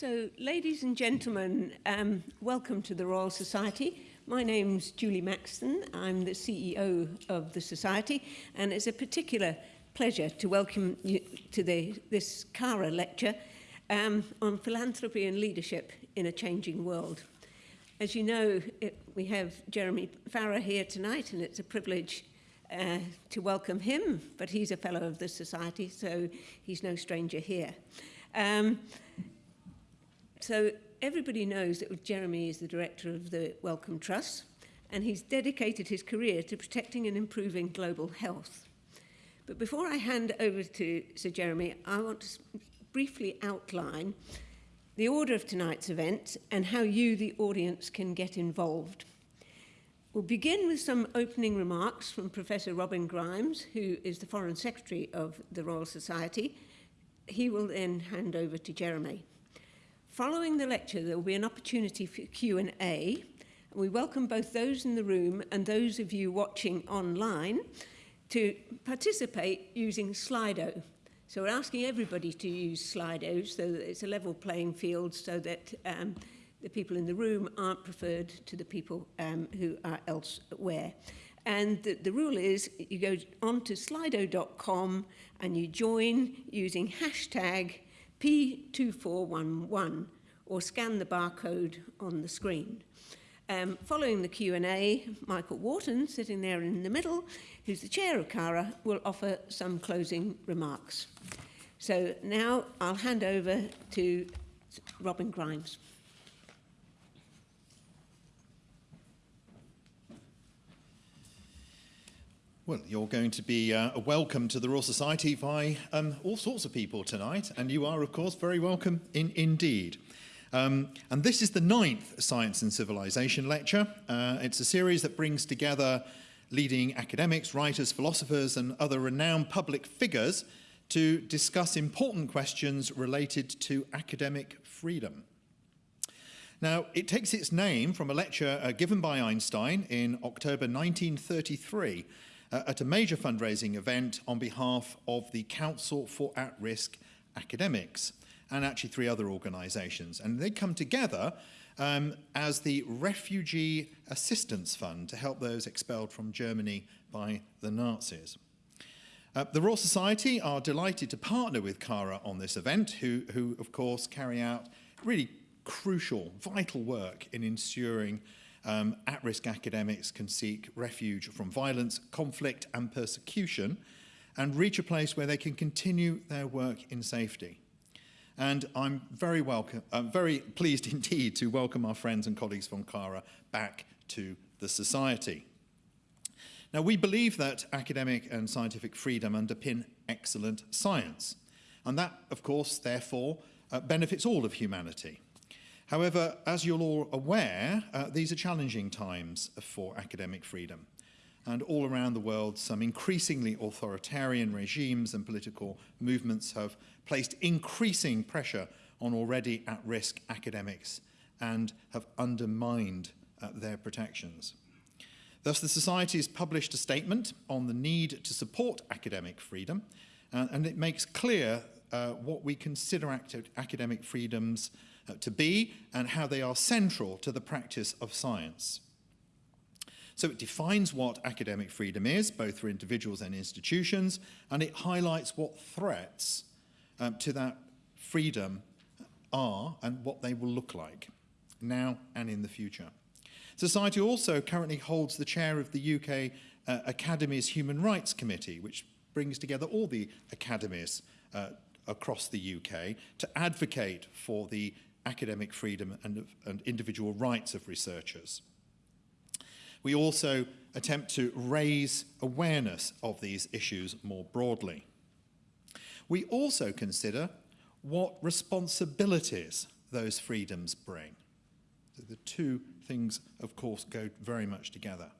So, ladies and gentlemen, um, welcome to the Royal Society. My name's Julie Maxton. I'm the CEO of the Society, and it's a particular pleasure to welcome you to the, this CARA lecture um, on philanthropy and leadership in a changing world. As you know, it, we have Jeremy Farrar here tonight, and it's a privilege uh, to welcome him, but he's a fellow of the Society, so he's no stranger here. Um, so everybody knows that Jeremy is the director of the Wellcome Trust, and he's dedicated his career to protecting and improving global health. But before I hand over to Sir Jeremy, I want to briefly outline the order of tonight's event and how you, the audience, can get involved. We'll begin with some opening remarks from Professor Robin Grimes, who is the Foreign Secretary of the Royal Society. He will then hand over to Jeremy. Following the lecture, there will be an opportunity for Q&A. We welcome both those in the room and those of you watching online to participate using Slido. So we're asking everybody to use Slido so that it's a level playing field so that um, the people in the room aren't preferred to the people um, who are elsewhere. And the, the rule is you go on to slido.com and you join using hashtag P2411 or scan the barcode on the screen. Um, following the Q&A, Michael Wharton, sitting there in the middle, who's the chair of CARA, will offer some closing remarks. So now I'll hand over to Robin Grimes. Well, you're going to be uh, welcome to the Royal Society by um, all sorts of people tonight, and you are, of course, very welcome in, indeed. Um, and this is the ninth Science and Civilization lecture. Uh, it's a series that brings together leading academics, writers, philosophers, and other renowned public figures to discuss important questions related to academic freedom. Now, it takes its name from a lecture uh, given by Einstein in October 1933 uh, at a major fundraising event on behalf of the Council for At-Risk Academics and actually three other organisations. And they come together um, as the Refugee Assistance Fund to help those expelled from Germany by the Nazis. Uh, the Royal Society are delighted to partner with CARA on this event, who, who of course carry out really crucial, vital work in ensuring um, at-risk academics can seek refuge from violence, conflict and persecution and reach a place where they can continue their work in safety. And I'm very, welcome, I'm very pleased indeed to welcome our friends and colleagues from CARA back to the Society. Now, we believe that academic and scientific freedom underpin excellent science. And that, of course, therefore, uh, benefits all of humanity. However, as you're all aware, uh, these are challenging times for academic freedom. And all around the world, some increasingly authoritarian regimes and political movements have placed increasing pressure on already at-risk academics and have undermined uh, their protections. Thus, the Society has published a statement on the need to support academic freedom, uh, and it makes clear uh, what we consider academic freedoms to be and how they are central to the practice of science. So it defines what academic freedom is, both for individuals and institutions, and it highlights what threats um, to that freedom are and what they will look like now and in the future. Society also currently holds the chair of the UK uh, Academy's Human Rights Committee, which brings together all the academies uh, across the UK to advocate for the academic freedom and, and individual rights of researchers. We also attempt to raise awareness of these issues more broadly. We also consider what responsibilities those freedoms bring. The two things, of course, go very much together.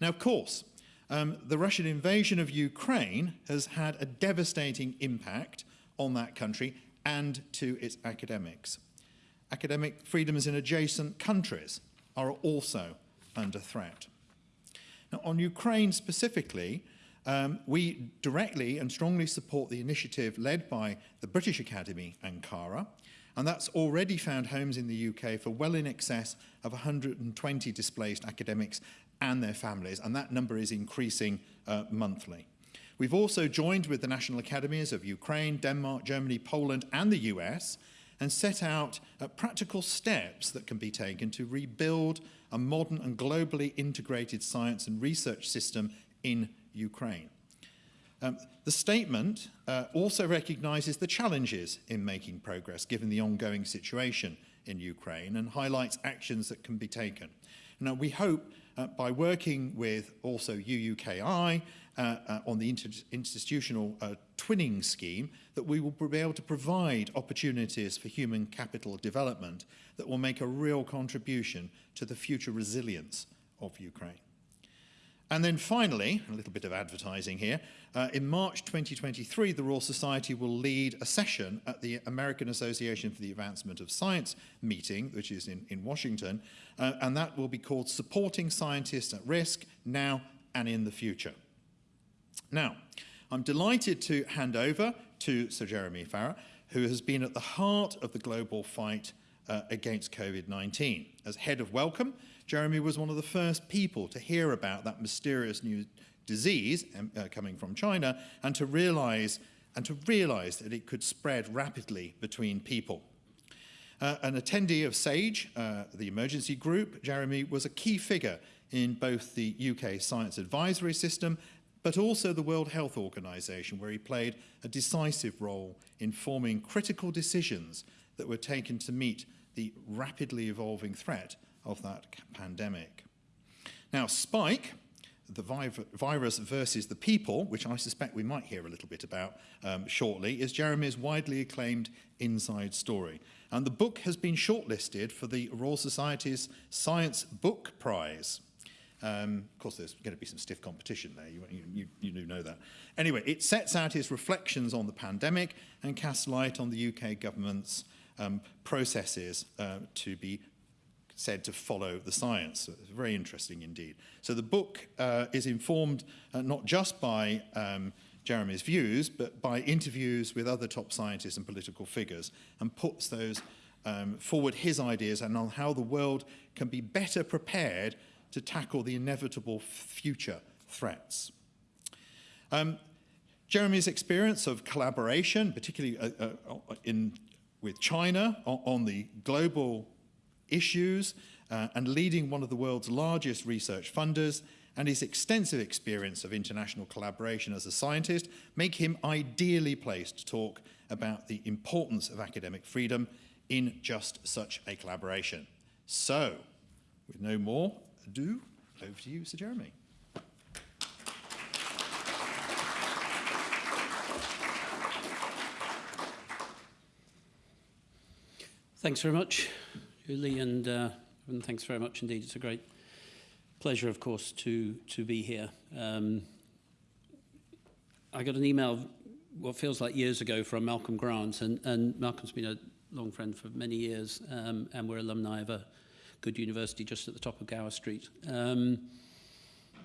Now, of course, um, the Russian invasion of Ukraine has had a devastating impact on that country and to its academics academic freedoms in adjacent countries are also under threat. Now, on Ukraine specifically, um, we directly and strongly support the initiative led by the British Academy and CARA, And that's already found homes in the UK for well in excess of 120 displaced academics and their families, and that number is increasing uh, monthly. We've also joined with the National Academies of Ukraine, Denmark, Germany, Poland, and the US and set out practical steps that can be taken to rebuild a modern and globally integrated science and research system in Ukraine. Um, the statement uh, also recognises the challenges in making progress given the ongoing situation in Ukraine and highlights actions that can be taken. Now, we hope uh, by working with also UUKI on the institutional uh, twinning scheme that we will be able to provide opportunities for human capital development that will make a real contribution to the future resilience of Ukraine. And then finally, a little bit of advertising here, uh, in March 2023, the Royal Society will lead a session at the American Association for the Advancement of Science meeting, which is in, in Washington, uh, and that will be called Supporting Scientists at Risk Now and in the Future. Now, I'm delighted to hand over to Sir Jeremy Farrar, who has been at the heart of the global fight uh, against COVID-19. As head of Wellcome, Jeremy was one of the first people to hear about that mysterious new disease um, uh, coming from China and to realize and to realize that it could spread rapidly between people. Uh, an attendee of SAGE, uh, the emergency group, Jeremy was a key figure in both the UK science advisory system but also the World Health Organization, where he played a decisive role in forming critical decisions that were taken to meet the rapidly evolving threat of that pandemic. Now, Spike, the virus versus the people, which I suspect we might hear a little bit about um, shortly, is Jeremy's widely acclaimed inside story. And the book has been shortlisted for the Royal Society's Science Book Prize. Um, of course, there's going to be some stiff competition there, you, you, you do know that. Anyway, it sets out his reflections on the pandemic and casts light on the UK government's um, processes uh, to be said to follow the science. So it's very interesting indeed. So the book uh, is informed uh, not just by um, Jeremy's views, but by interviews with other top scientists and political figures, and puts those um, forward his ideas and on how the world can be better prepared to tackle the inevitable future threats. Um, Jeremy's experience of collaboration, particularly uh, uh, in, with China on, on the global issues uh, and leading one of the world's largest research funders and his extensive experience of international collaboration as a scientist make him ideally placed to talk about the importance of academic freedom in just such a collaboration. So, with no more ado, over to you, Sir Jeremy. Thanks very much. Julie, and, uh, and thanks very much indeed. It's a great pleasure, of course, to, to be here. Um, I got an email what feels like years ago from Malcolm Grant, and, and Malcolm's been a long friend for many years, um, and we're alumni of a good university just at the top of Gower Street. Um,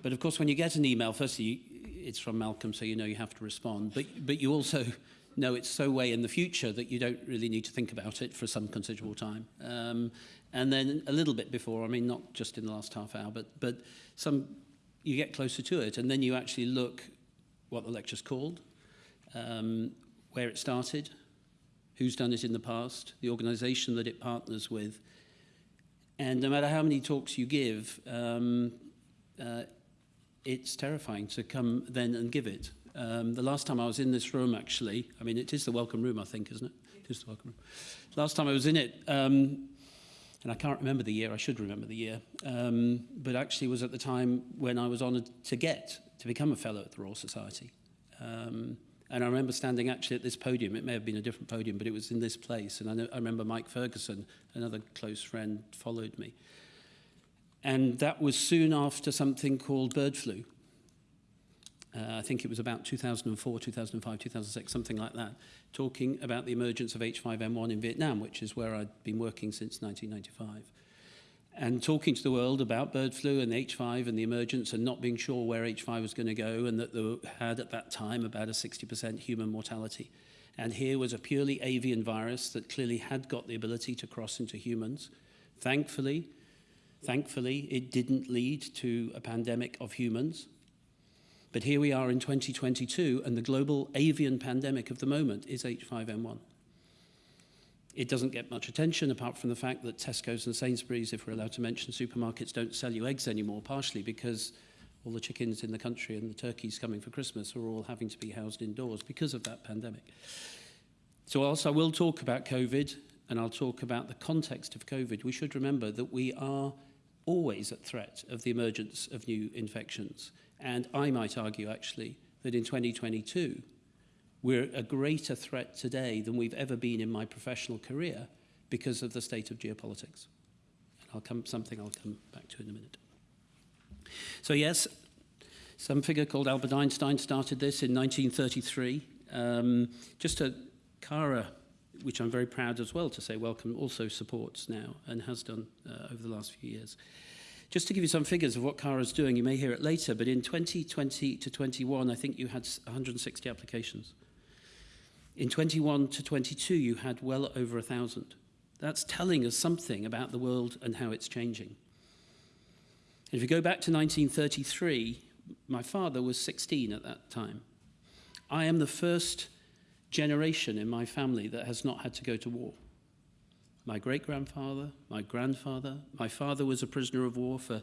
but of course, when you get an email, firstly, it's from Malcolm, so you know you have to respond, but, but you also know it's so way in the future that you don't really need to think about it for some considerable time. Um, and then a little bit before, I mean, not just in the last half hour, but, but some, you get closer to it, and then you actually look what the lecture's called, um, where it started, who's done it in the past, the organisation that it partners with, and no matter how many talks you give, um, uh, it's terrifying to come then and give it. Um, the last time I was in this room, actually, I mean, it is the Wellcome room, I think, isn't it? It is the Wellcome room. Last time I was in it, um, and I can't remember the year, I should remember the year, um, but actually was at the time when I was honoured to get to become a fellow at the Royal Society. Um, and I remember standing actually at this podium. It may have been a different podium, but it was in this place. And I, know, I remember Mike Ferguson, another close friend, followed me. And that was soon after something called bird flu, uh, I think it was about 2004, 2005, 2006, something like that, talking about the emergence of H5N1 in Vietnam, which is where I'd been working since 1995. And talking to the world about bird flu and H5 and the emergence and not being sure where H5 was going to go and that they had at that time about a 60% human mortality. And here was a purely avian virus that clearly had got the ability to cross into humans. Thankfully, thankfully, it didn't lead to a pandemic of humans. But here we are in 2022, and the global avian pandemic of the moment is H5N1. It doesn't get much attention apart from the fact that Tesco's and Sainsbury's, if we're allowed to mention supermarkets, don't sell you eggs anymore, partially because all the chickens in the country and the turkeys coming for Christmas are all having to be housed indoors because of that pandemic. So whilst I will talk about COVID and I'll talk about the context of COVID, we should remember that we are always at threat of the emergence of new infections. And I might argue actually that in 2022, we're a greater threat today than we've ever been in my professional career because of the state of geopolitics. And I'll come, something I'll come back to in a minute. So yes, some figure called Albert Einstein started this in 1933. Um, just a Cara, which I'm very proud as well to say Wellcome, also supports now and has done uh, over the last few years. Just to give you some figures of what Cara's doing, you may hear it later, but in 2020 to 21, I think you had 160 applications. In 21 to 22, you had well over a thousand. That's telling us something about the world and how it's changing. If you go back to 1933, my father was 16 at that time. I am the first generation in my family that has not had to go to war. My great grandfather, my grandfather, my father was a prisoner of war for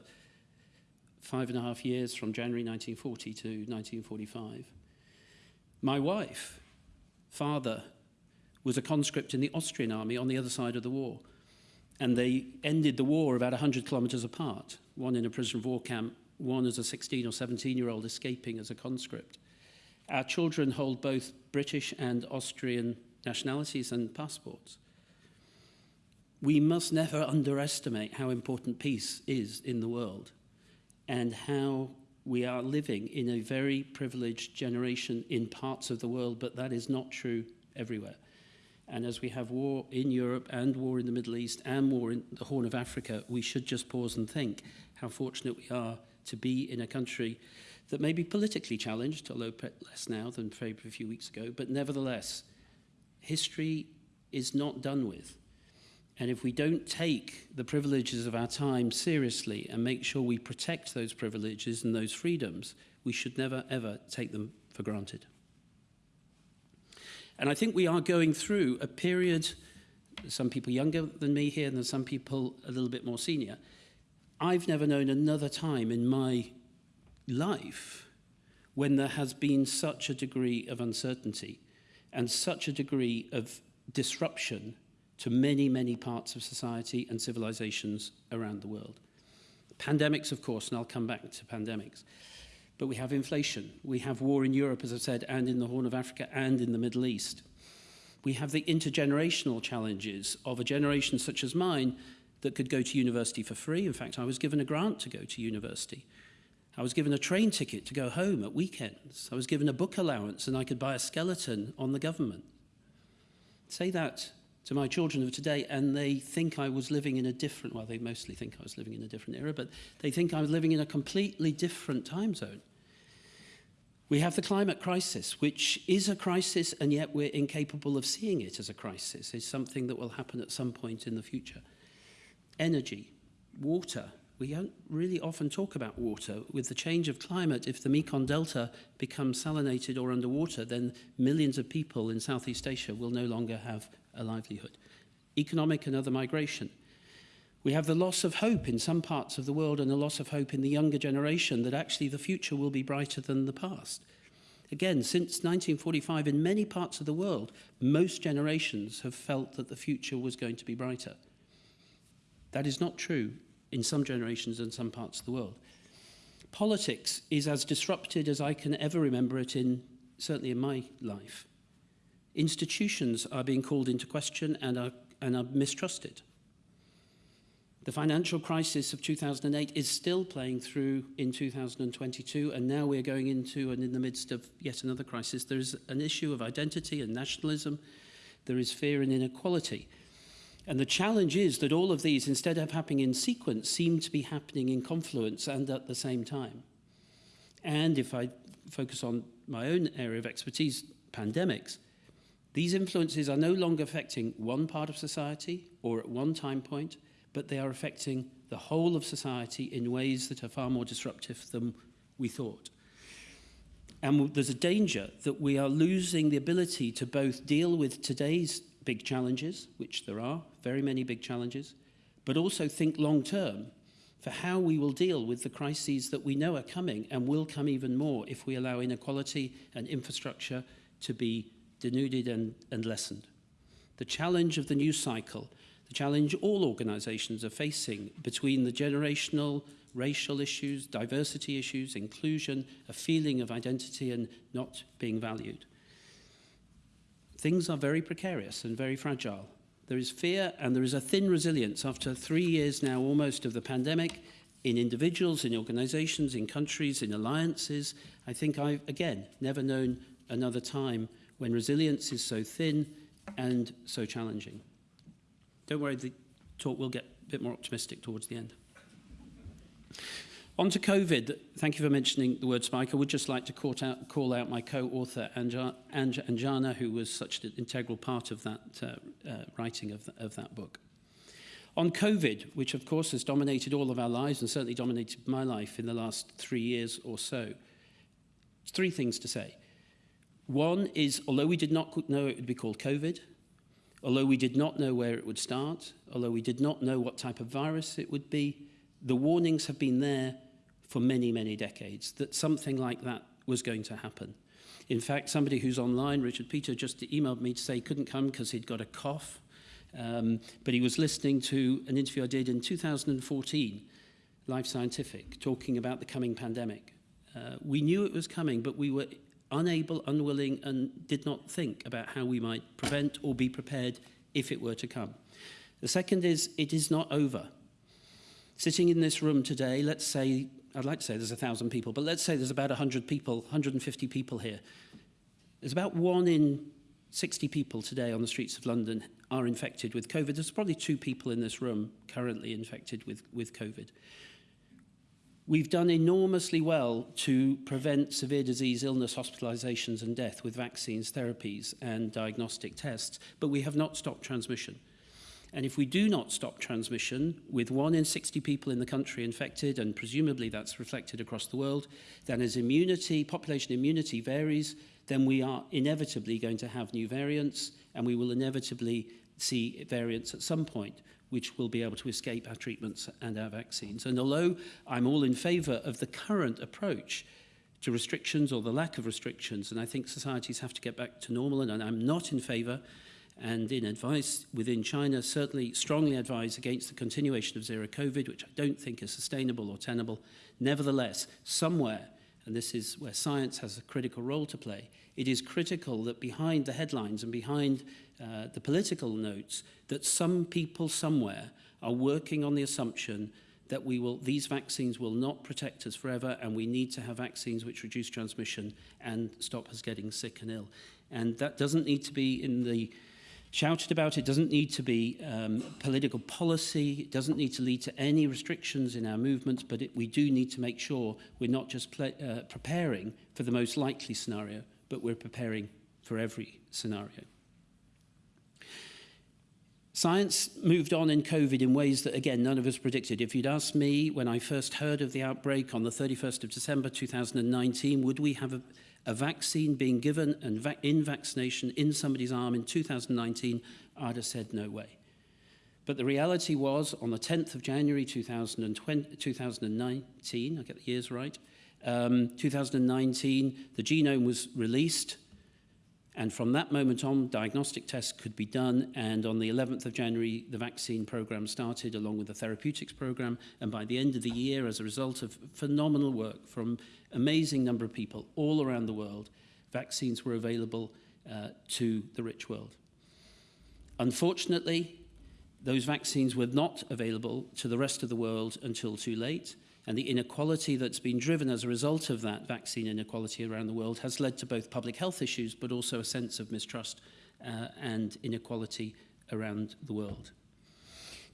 five and a half years from January 1940 to 1945. My wife, father, was a conscript in the Austrian army on the other side of the war. And they ended the war about 100 kilometers apart, one in a prisoner of war camp, one as a 16 or 17 year old escaping as a conscript. Our children hold both British and Austrian nationalities and passports. We must never underestimate how important peace is in the world and how we are living in a very privileged generation in parts of the world, but that is not true everywhere. And as we have war in Europe and war in the Middle East and war in the Horn of Africa, we should just pause and think how fortunate we are to be in a country that may be politically challenged, although less now than a few weeks ago, but nevertheless, history is not done with. And if we don't take the privileges of our time seriously and make sure we protect those privileges and those freedoms, we should never, ever take them for granted. And I think we are going through a period, some people younger than me here, and some people a little bit more senior. I've never known another time in my life when there has been such a degree of uncertainty and such a degree of disruption to many, many parts of society and civilizations around the world. Pandemics, of course, and I'll come back to pandemics. But we have inflation. We have war in Europe, as I've said, and in the Horn of Africa and in the Middle East. We have the intergenerational challenges of a generation such as mine that could go to university for free. In fact, I was given a grant to go to university. I was given a train ticket to go home at weekends. I was given a book allowance and I could buy a skeleton on the government. Say that to my children of today, and they think I was living in a different, well, they mostly think I was living in a different era, but they think I was living in a completely different time zone. We have the climate crisis, which is a crisis, and yet we're incapable of seeing it as a crisis. It's something that will happen at some point in the future. Energy, water, we don't really often talk about water. With the change of climate, if the Mekong Delta becomes salinated or underwater, then millions of people in Southeast Asia will no longer have a livelihood. Economic and other migration. We have the loss of hope in some parts of the world and a loss of hope in the younger generation that actually the future will be brighter than the past. Again, since 1945, in many parts of the world, most generations have felt that the future was going to be brighter. That is not true in some generations and some parts of the world. Politics is as disrupted as I can ever remember it in, certainly in my life. Institutions are being called into question and are, and are mistrusted. The financial crisis of 2008 is still playing through in 2022, and now we're going into and in the midst of yet another crisis. There is an issue of identity and nationalism. There is fear and inequality. And the challenge is that all of these, instead of happening in sequence, seem to be happening in confluence and at the same time. And if I focus on my own area of expertise, pandemics, these influences are no longer affecting one part of society or at one time point, but they are affecting the whole of society in ways that are far more disruptive than we thought. And there's a danger that we are losing the ability to both deal with today's big challenges, which there are, very many big challenges, but also think long term for how we will deal with the crises that we know are coming and will come even more if we allow inequality and infrastructure to be denuded and, and lessened. The challenge of the news cycle, the challenge all organisations are facing between the generational, racial issues, diversity issues, inclusion, a feeling of identity and not being valued. things are very precarious and very fragile. There is fear and there is a thin resilience after three years now almost of the pandemic in individuals, in organisations, in countries, in alliances. I think I've, again, never known another time when resilience is so thin and so challenging. Don't worry, the talk will get a bit more optimistic towards the end. On to COVID. Thank you for mentioning the word spike. I would just like to call out, call out my co-author, Anjana, who was such an integral part of that uh, uh, writing of, the, of that book. On COVID, which of course has dominated all of our lives and certainly dominated my life in the last three years or so, three things to say. One is, although we did not know it would be called COVID, although we did not know where it would start, although we did not know what type of virus it would be, the warnings have been there for many, many decades that something like that was going to happen. In fact, somebody who's online, Richard Peter, just emailed me to say he couldn't come because he'd got a cough. Um, but he was listening to an interview I did in 2014, Life Scientific, talking about the coming pandemic. Uh, we knew it was coming, but we were unable, unwilling, and did not think about how we might prevent or be prepared if it were to come. The second is, it is not over. Sitting in this room today, let's say, I'd like to say there's a thousand people, but let's say there's about 100 people, 150 people here. There's about one in 60 people today on the streets of London are infected with COVID. There's probably two people in this room currently infected with, with COVID. We've done enormously well to prevent severe disease, illness, hospitalizations and death with vaccines, therapies and diagnostic tests, but we have not stopped transmission. And if we do not stop transmission, with one in 60 people in the country infected, and presumably that's reflected across the world, then as immunity, population immunity varies, then we are inevitably going to have new variants, and we will inevitably see variants at some point which will be able to escape our treatments and our vaccines. And although I'm all in favour of the current approach to restrictions or the lack of restrictions, and I think societies have to get back to normal, and I'm not in favour and in advice within China, certainly strongly advise against the continuation of zero COVID, which I don't think is sustainable or tenable. Nevertheless, somewhere, and this is where science has a critical role to play, it is critical that behind the headlines and behind uh, the political notes that some people somewhere are working on the assumption that we will, these vaccines will not protect us forever and we need to have vaccines which reduce transmission and stop us getting sick and ill. And that doesn't need to be in the shouted about. It doesn't need to be um, political policy. It doesn't need to lead to any restrictions in our movements, but it, we do need to make sure we're not just uh, preparing for the most likely scenario, but we're preparing for every scenario. Science moved on in COVID in ways that, again, none of us predicted. If you'd asked me when I first heard of the outbreak on the 31st of December 2019, would we have a, a vaccine being given and va in vaccination in somebody's arm in 2019, I'd have said no way. But the reality was, on the 10th of January 2020, 2019, I get the years right, um, 2019, the genome was released And from that moment on, diagnostic tests could be done. And on the 11th of January, the vaccine program started along with the therapeutics program. And by the end of the year, as a result of phenomenal work from amazing number of people all around the world, vaccines were available uh, to the rich world. Unfortunately, those vaccines were not available to the rest of the world until too late. And the inequality that's been driven as a result of that vaccine inequality around the world has led to both public health issues, but also a sense of mistrust uh, and inequality around the world.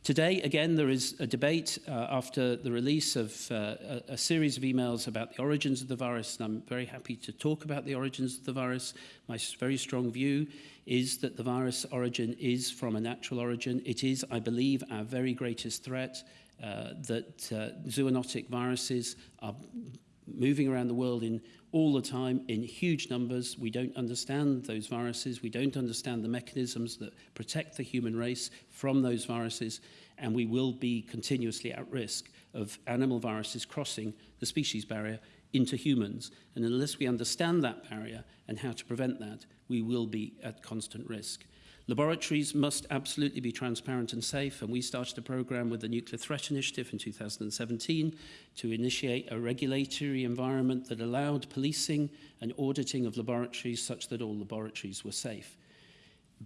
Today, again, there is a debate uh, after the release of uh, a, a series of emails about the origins of the virus, and I'm very happy to talk about the origins of the virus. My very strong view is that the virus origin is from a natural origin. It is, I believe, our very greatest threat, that uh, zoonotic viruses are moving around the world in all the time in huge numbers. We don't understand those viruses. We don't understand the mechanisms that protect the human race from those viruses. And we will be continuously at risk of animal viruses crossing the species barrier into humans. And unless we understand that barrier and how to prevent that, we will be at constant risk. Laboratories must absolutely be transparent and safe, and we started a program with the Nuclear Threat Initiative in 2017 to initiate a regulatory environment that allowed policing and auditing of laboratories such that all laboratories were safe.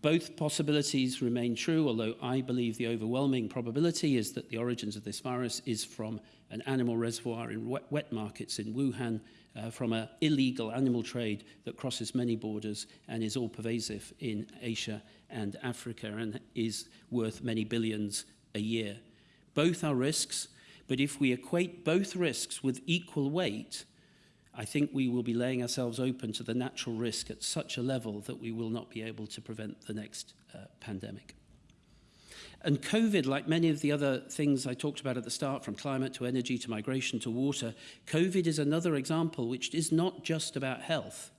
Both possibilities remain true, although I believe the overwhelming probability is that the origins of this virus is from an animal reservoir in wet, wet markets in Wuhan uh, from an illegal animal trade that crosses many borders and is all pervasive in Asia and Africa and is worth many billions a year. Both are risks, but if we equate both risks with equal weight, I think we will be laying ourselves open to the natural risk at such a level that we will not be able to prevent the next uh, pandemic. And COVID, like many of the other things I talked about at the start, from climate to energy to migration to water, COVID is another example which is not just about health.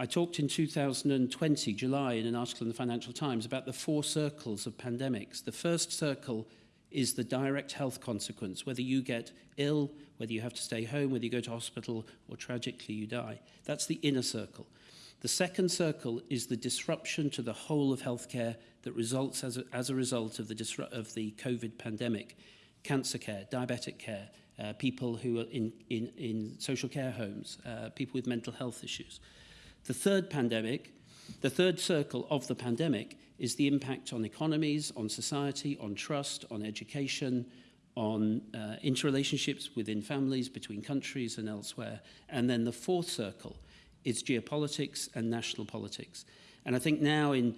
I talked in 2020, July, in an article in the Financial Times about the four circles of pandemics. The first circle is the direct health consequence, whether you get ill, whether you have to stay home, whether you go to hospital, or tragically you die. That's the inner circle. The second circle is the disruption to the whole of healthcare that results as a, as a result of the, of the COVID pandemic. Cancer care, diabetic care, uh, people who are in, in, in social care homes, uh, people with mental health issues. The third pandemic, the third circle of the pandemic is the impact on economies, on society, on trust, on education, on uh, interrelationships within families, between countries and elsewhere. And then the fourth circle is geopolitics and national politics. And I think now in,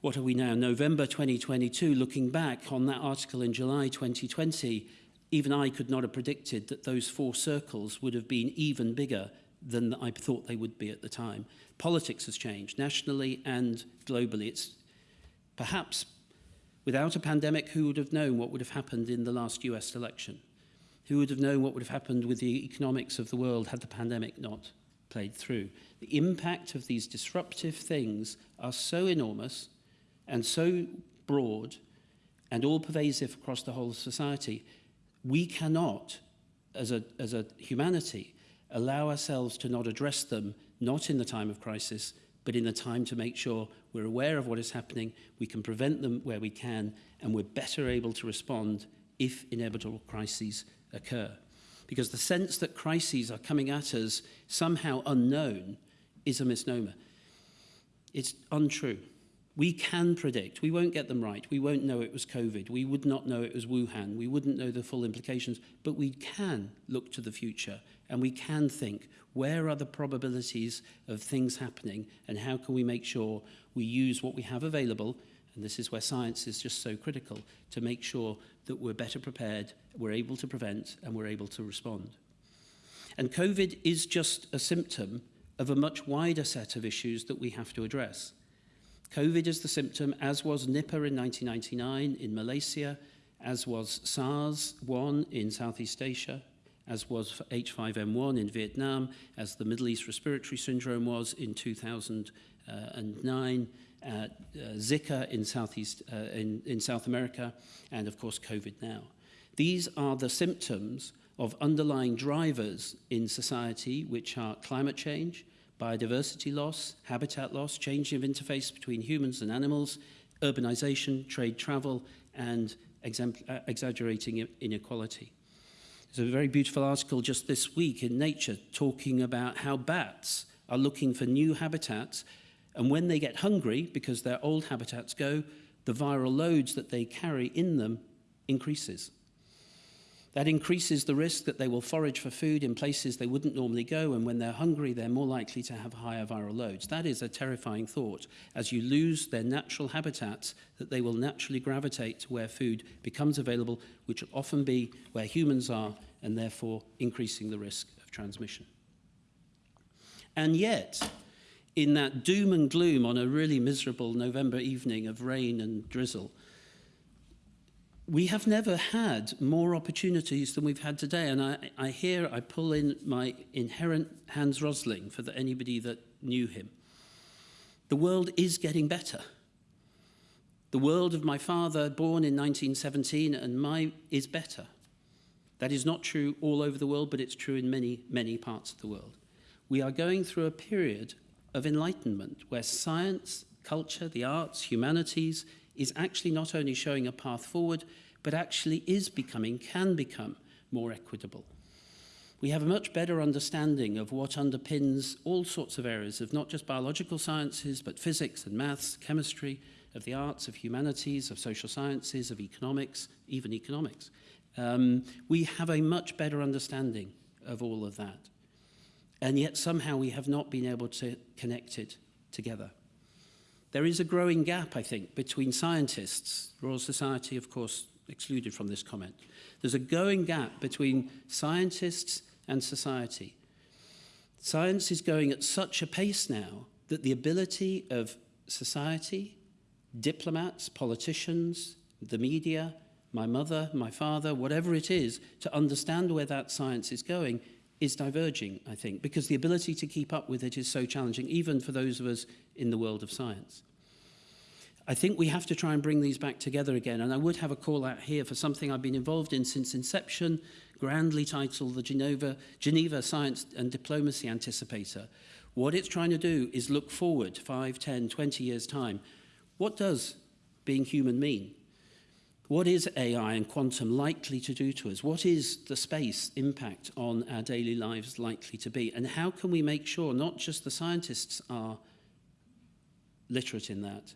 what are we now, November 2022, looking back on that article in July 2020, even I could not have predicted that those four circles would have been even bigger than I thought they would be at the time. Politics has changed nationally and globally. It's perhaps without a pandemic, who would have known what would have happened in the last US election? Who would have known what would have happened with the economics of the world had the pandemic not played through? The impact of these disruptive things are so enormous and so broad and all pervasive across the whole of society. We cannot, as a, as a humanity, allow ourselves to not address them, not in the time of crisis, but in the time to make sure we're aware of what is happening, we can prevent them where we can, and we're better able to respond if inevitable crises occur. because the sense that crises are coming at us somehow unknown is a misnomer. It's untrue. We can predict. We won't get them right. We won't know it was COVID. We would not know it was Wuhan. We wouldn't know the full implications. But we can look to the future and we can think where are the probabilities of things happening and how can we make sure we use what we have available and this is where science is just so critical to make sure that we're better prepared, we're able to prevent and we're able to respond. And COVID is just a symptom of a much wider set of issues that we have to address. COVID is the symptom, as was Nipah in 1999 in Malaysia, as was SARS-1 in Southeast Asia, as was H5N1 in Vietnam, as the Middle East Respiratory Syndrome was in 2009, uh, Zika in, Southeast, uh, in, in South America, and of course COVID now. These are the symptoms of underlying drivers in society, which are climate change, biodiversity loss, habitat loss, change of interface between humans and animals, urbanization, trade travel, and uh, exaggerating inequality. There's a very beautiful article just this week in Nature talking about how bats are looking for new habitats and when they get hungry, because their old habitats go, the viral loads that they carry in them increases. That increases the risk that they will forage for food in places they wouldn't normally go, and when they're hungry, they're more likely to have higher viral loads. That is a terrifying thought. As you lose their natural habitats, that they will naturally gravitate to where food becomes available, which will often be where humans are, and therefore increasing the risk of transmission. And yet, in that doom and gloom on a really miserable November evening of rain and drizzle, we have never had more opportunities than we've had today. And I, I hear, I pull in my inherent Hans Rosling for the, anybody that knew him. The world is getting better. The world of my father, born in 1917, and my is better. That is not true all over the world, but it's true in many, many parts of the world. We are going through a period of enlightenment where science, culture, the arts, humanities, is actually not only showing a path forward, but actually is becoming, can become more equitable. We have a much better understanding of what underpins all sorts of areas of not just biological sciences, but physics and maths, chemistry, of the arts, of humanities, of social sciences, of economics, even economics. Um, we have a much better understanding of all of that. And yet somehow we have not been able to connect it together. There is a growing gap, I think, between scientists. Royal Society, of course, excluded from this comment. There's a growing gap between scientists and society. Science is going at such a pace now that the ability of society, diplomats, politicians, the media, my mother, my father, whatever it is, to understand where that science is going is diverging, I think, because the ability to keep up with it is so challenging, even for those of us in the world of science. I think we have to try and bring these back together again, and I would have a call out here for something I've been involved in since inception, grandly titled the Geneva, Geneva Science and Diplomacy Anticipator. What it's trying to do is look forward 5, 10, 20 years' time. What does being human mean? What is AI and quantum likely to do to us? What is the space impact on our daily lives likely to be? And how can we make sure not just the scientists are literate in that,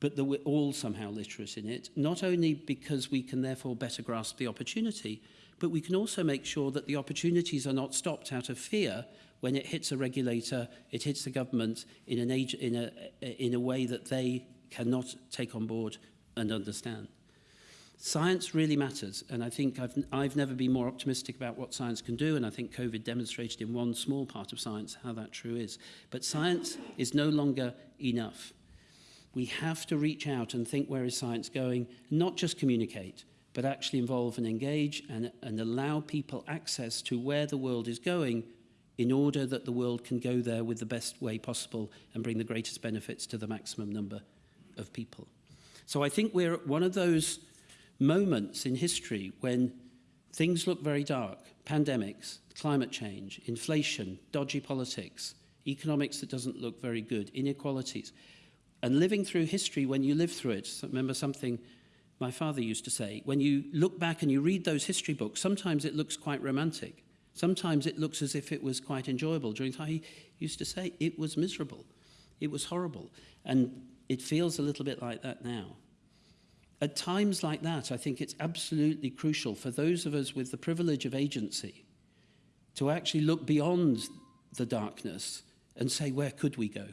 but that we're all somehow literate in it, not only because we can therefore better grasp the opportunity, but we can also make sure that the opportunities are not stopped out of fear when it hits a regulator, it hits the government in, an age, in, a, in a way that they cannot take on board and understand. Science really matters, and I think I've, I've never been more optimistic about what science can do, and I think COVID demonstrated in one small part of science how that true is. But science is no longer enough. We have to reach out and think where is science going, not just communicate, but actually involve and engage and, and allow people access to where the world is going in order that the world can go there with the best way possible and bring the greatest benefits to the maximum number of people. So I think we're at one of those moments in history when things look very dark, pandemics, climate change, inflation, dodgy politics, economics that doesn't look very good, inequalities. And living through history, when you live through it, remember something my father used to say, when you look back and you read those history books, sometimes it looks quite romantic. Sometimes it looks as if it was quite enjoyable. During time, he used to say it was miserable. It was horrible. And it feels a little bit like that now. At times like that, I think it's absolutely crucial for those of us with the privilege of agency to actually look beyond the darkness and say, where could we go?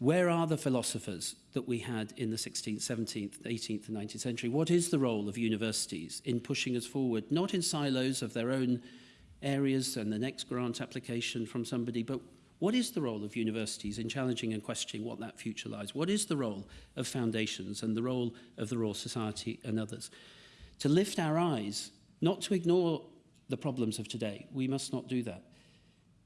Where are the philosophers that we had in the 16th, 17th, 18th and 19th century? What is the role of universities in pushing us forward, not in silos of their own areas and the next grant application from somebody, but what is the role of universities in challenging and questioning what that future lies? What is the role of foundations and the role of the Royal Society and others? To lift our eyes, not to ignore the problems of today. We must not do that.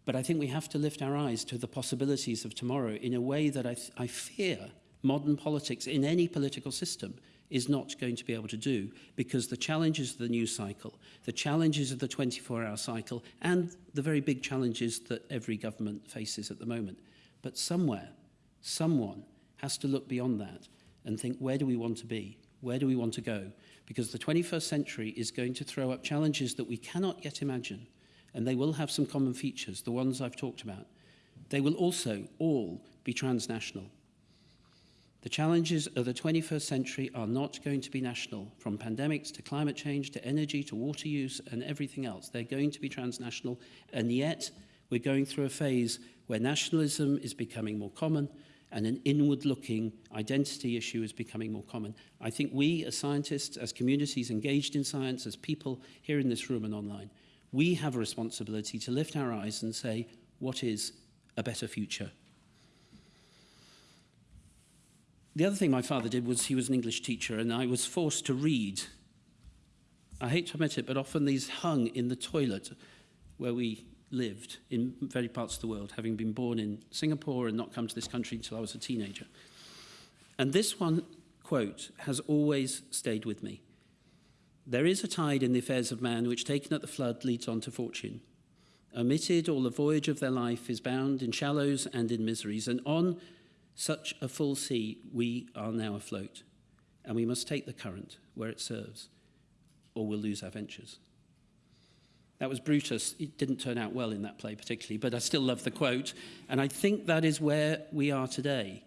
But I think we have to lift our eyes to the possibilities of tomorrow in a way that I, I fear modern politics in any political system is not going to be able to do because the challenges of the news cycle, the challenges of the 24-hour cycle, and the very big challenges that every government faces at the moment. But somewhere, someone has to look beyond that and think, where do we want to be? Where do we want to go? Because the 21st century is going to throw up challenges that we cannot yet imagine, and they will have some common features, the ones I've talked about. They will also all be transnational. The challenges of the 21st century are not going to be national, from pandemics to climate change to energy to water use and everything else. They're going to be transnational, and yet we're going through a phase where nationalism is becoming more common and an inward-looking identity issue is becoming more common. I think we, as scientists, as communities engaged in science, as people here in this room and online, we have a responsibility to lift our eyes and say, what is a better future The other thing my father did was he was an English teacher and I was forced to read. I hate to admit it, but often these hung in the toilet where we lived in very parts of the world, having been born in Singapore and not come to this country until I was a teenager. And this one quote has always stayed with me. There is a tide in the affairs of man which, taken at the flood, leads on to fortune. Omitted, all the voyage of their life is bound in shallows and in miseries, and on Such a full sea, we are now afloat, and we must take the current where it serves, or we'll lose our ventures. That was Brutus. It didn't turn out well in that play particularly, but I still love the quote. And I think that is where we are today.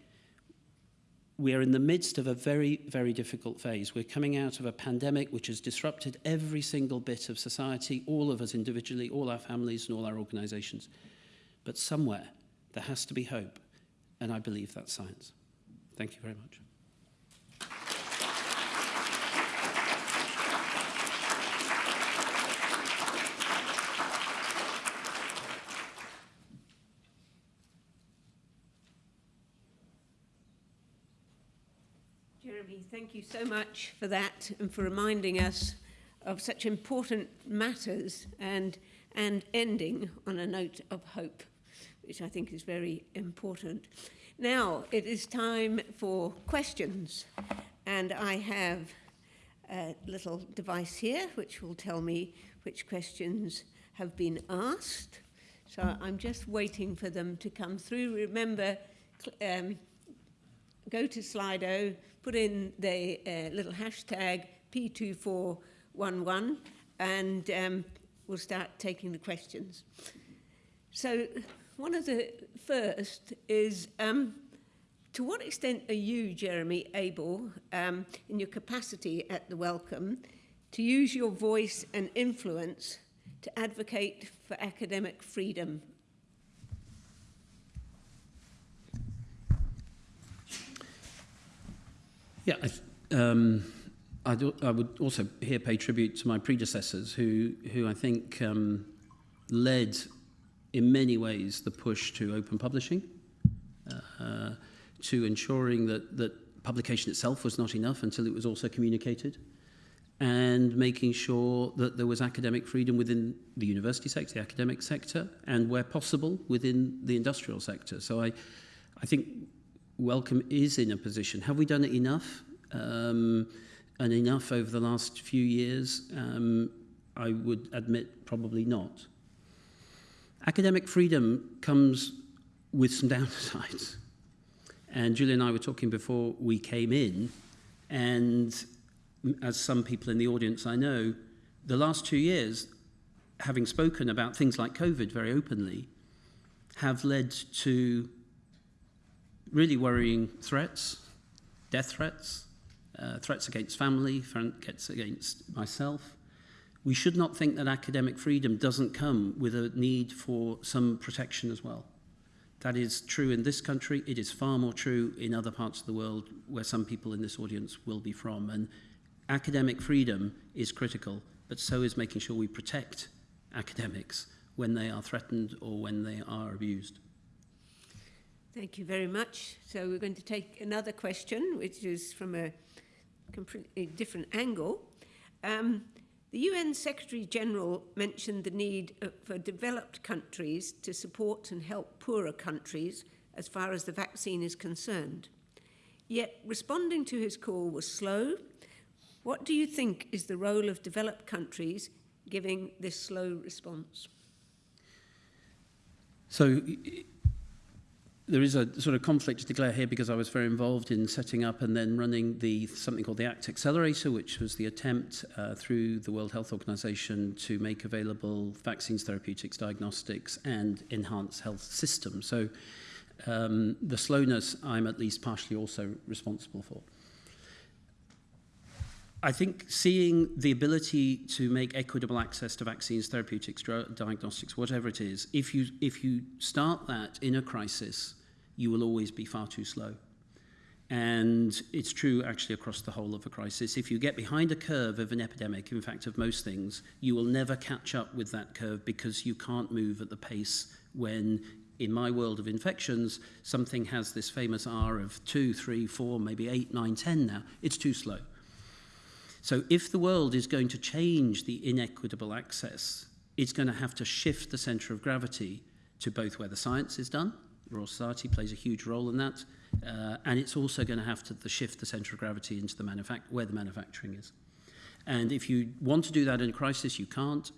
We are in the midst of a very, very difficult phase. We're coming out of a pandemic which has disrupted every single bit of society, all of us individually, all our families and all our organisations. But somewhere there has to be hope. And I believe that's science. Thank you very much. Jeremy, thank you so much for that and for reminding us of such important matters and, and ending on a note of hope, which I think is very important. Now, it is time for questions, and I have a little device here which will tell me which questions have been asked. So I'm just waiting for them to come through. Remember, um, go to Slido, put in the uh, little hashtag P2411 and um, we'll start taking the questions. So one of the first is, um, to what extent are you, Jeremy, able, um, in your capacity at the Wellcome, to use your voice and influence to advocate for academic freedom? Yeah, I, um, I, do, I would also here pay tribute to my predecessors who, who I think um, led in many ways the push to open publishing, uh, to ensuring that, that publication itself was not enough until it was also communicated, and making sure that there was academic freedom within the university sector, the academic sector, and where possible within the industrial sector. So I, I think Wellcome is in a position. Have we done it enough? Um, and enough over the last few years? Um, I would admit probably not. Academic freedom comes with some downsides. And Julie and I were talking before we came in, and as some people in the audience I know, the last two years, having spoken about things like COVID very openly, have led to really worrying threats, death threats, uh, threats against family, threats against myself. We should not think that academic freedom doesn't come with a need for some protection as well. That is true in this country. It is far more true in other parts of the world where some people in this audience will be from. And academic freedom is critical, but so is making sure we protect academics when they are threatened or when they are abused. Thank you very much. So we're going to take another question, which is from a completely different angle. Um, the UN Secretary General mentioned the need uh, for developed countries to support and help poorer countries as far as the vaccine is concerned. Yet responding to his call was slow. What do you think is the role of developed countries giving this slow response? So there is a sort of conflict to declare here because I was very involved in setting up and then running the something called the ACT Accelerator, which was the attempt uh, through the World Health Organization to make available vaccines, therapeutics, diagnostics, and enhance health systems. So um, the slowness I'm at least partially also responsible for. I think seeing the ability to make equitable access to vaccines, therapeutics, diagnostics, whatever it is, if you, if you start that in a crisis, you will always be far too slow. And it's true actually across the whole of a crisis. If you get behind a curve of an epidemic, in fact, of most things, you will never catch up with that curve because you can't move at the pace when, in my world of infections, something has this famous R of 2, 3, 4, maybe 8, 9, 10 now. It's too slow. So if the world is going to change the inequitable access, it's going to have to shift the centre of gravity to both where the science is done, Royal Society plays a huge role in that, uh, and it's also going to have to the shift the centre of gravity into the where the manufacturing is. And if you want to do that in a crisis, you can't.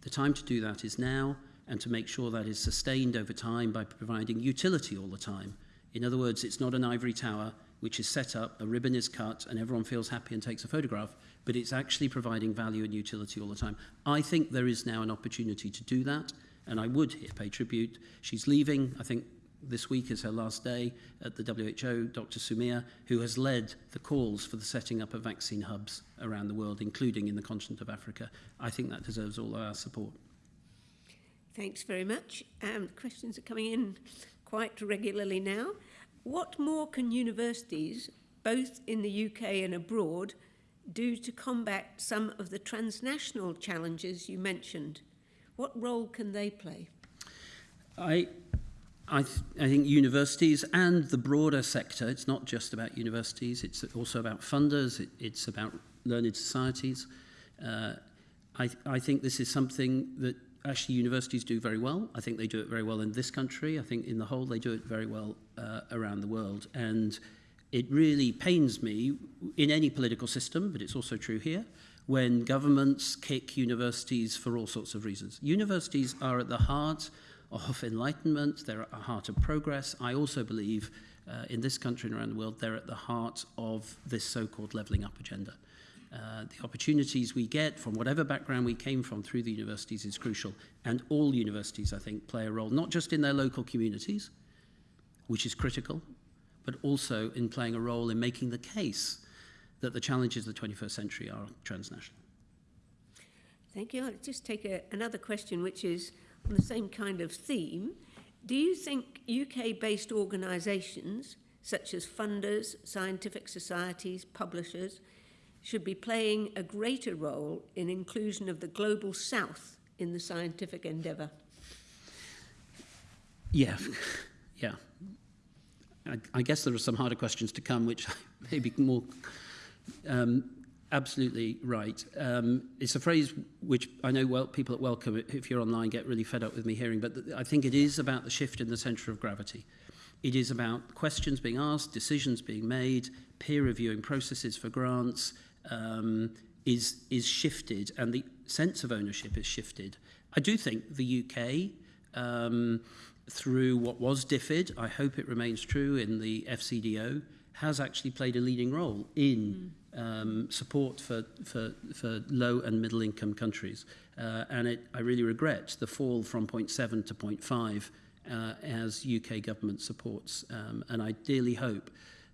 The time to do that is now, and to make sure that is sustained over time by providing utility all the time. In other words, it's not an ivory tower which is set up, a ribbon is cut, and everyone feels happy and takes a photograph but it's actually providing value and utility all the time. I think there is now an opportunity to do that, and I would here pay tribute. She's leaving, I think this week is her last day at the WHO, Dr. Soumya, who has led the calls for the setting up of vaccine hubs around the world, including in the continent of Africa. I think that deserves all our support. Thanks very much. Um, questions are coming in quite regularly now. What more can universities, both in the UK and abroad, do to combat some of the transnational challenges you mentioned? What role can they play? I, I, th I think universities and the broader sector, it's not just about universities, it's also about funders, it, it's about learned societies. Uh, I, th I think this is something that actually universities do very well. I think they do it very well in this country. I think in the whole they do it very well uh, around the world. And it really pains me in any political system, but it's also true here, when governments kick universities for all sorts of reasons. Universities are at the heart of enlightenment, they're at the heart of progress. I also believe uh, in this country and around the world, they're at the heart of this so called levelling up agenda. Uh, the opportunities we get from whatever background we came from through the universities is crucial. And all universities, I think, play a role, not just in their local communities, which is critical, but also in playing a role in making the case that the challenges of the 21st century are transnational. Thank you. I'll just take a, another question, which is on the same kind of theme. Do you think UK based organisations, such as funders, scientific societies, publishers, should be playing a greater role in inclusion of the global south in the scientific endeavour? Yeah, yeah. I, I guess there are some harder questions to come, which may be more um, absolutely right. Um, it's a phrase which I know well, people at Welcome, if you're online, get really fed up with me hearing, but th I think it is about the shift in the centre of gravity. It is about questions being asked, decisions being made, peer reviewing processes for grants um, is, is shifted, and the sense of ownership is shifted. I do think the UK um, through what was DFID, I hope it remains true in the FCDO, has actually played a leading role in mm. um, support for, for, for low and middle income countries. Uh, and it, I really regret the fall from 0.7 to 0.5 uh, as UK government supports. Um, and I dearly hope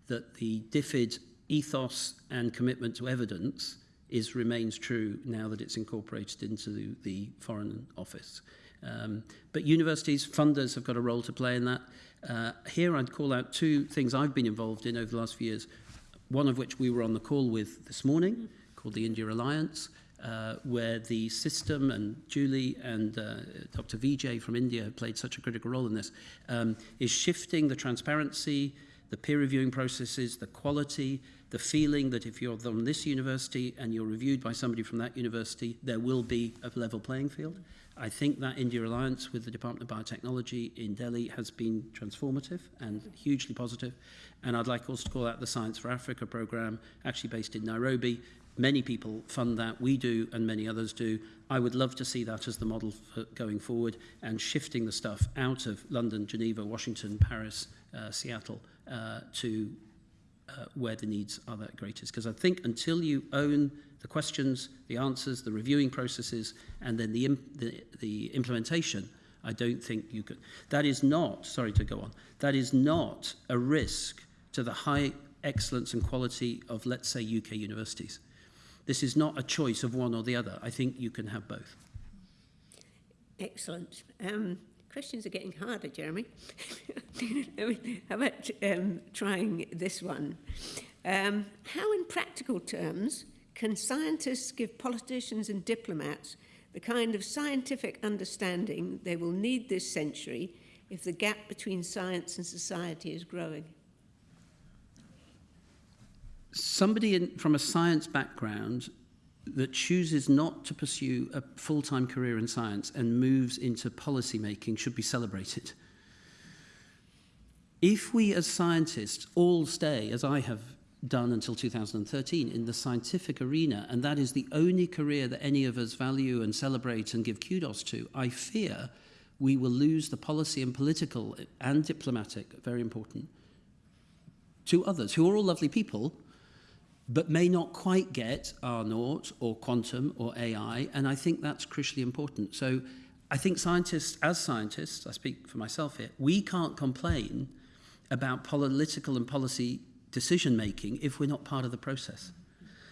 that the DFID ethos and commitment to evidence is remains true now that it's incorporated into the, the Foreign Office. Um, but universities, funders have got a role to play in that. Uh, here I'd call out two things I've been involved in over the last few years, one of which we were on the call with this morning, called the India Alliance, uh, where the system and Julie and uh, Dr. Vijay from India have played such a critical role in this, um, is shifting the transparency, the peer reviewing processes, the quality, the feeling that if you're from this university and you're reviewed by somebody from that university, there will be a level playing field. I think that India Alliance with the Department of Biotechnology in Delhi has been transformative and hugely positive. And I'd like also to call out the Science for Africa program, actually based in Nairobi. Many people fund that, we do, and many others do. I would love to see that as the model for going forward and shifting the stuff out of London, Geneva, Washington, Paris, uh, Seattle uh, to uh, where the needs are that greatest. Because I think until you own the questions, the answers, the reviewing processes, and then the, the, the implementation I don't think you could. That is not, sorry to go on, that is not a risk to the high excellence and quality of, let's say, UK universities. This is not a choice of one or the other. I think you can have both. Excellent. Um, questions are getting harder, Jeremy. How about um, trying this one? Um, how, in practical terms, can scientists give politicians and diplomats the kind of scientific understanding they will need this century if the gap between science and society is growing? Somebody in, from a science background that chooses not to pursue a full-time career in science and moves into policy making should be celebrated. If we as scientists all stay, as I have done until 2013, in the scientific arena, and that is the only career that any of us value and celebrate and give kudos to, I fear we will lose the policy and political and diplomatic, very important, to others who are all lovely people, but may not quite get R0 or quantum or AI, and I think that's crucially important. So I think scientists, as scientists, I speak for myself here, we can't complain about political and policy decision making if we're not part of the process.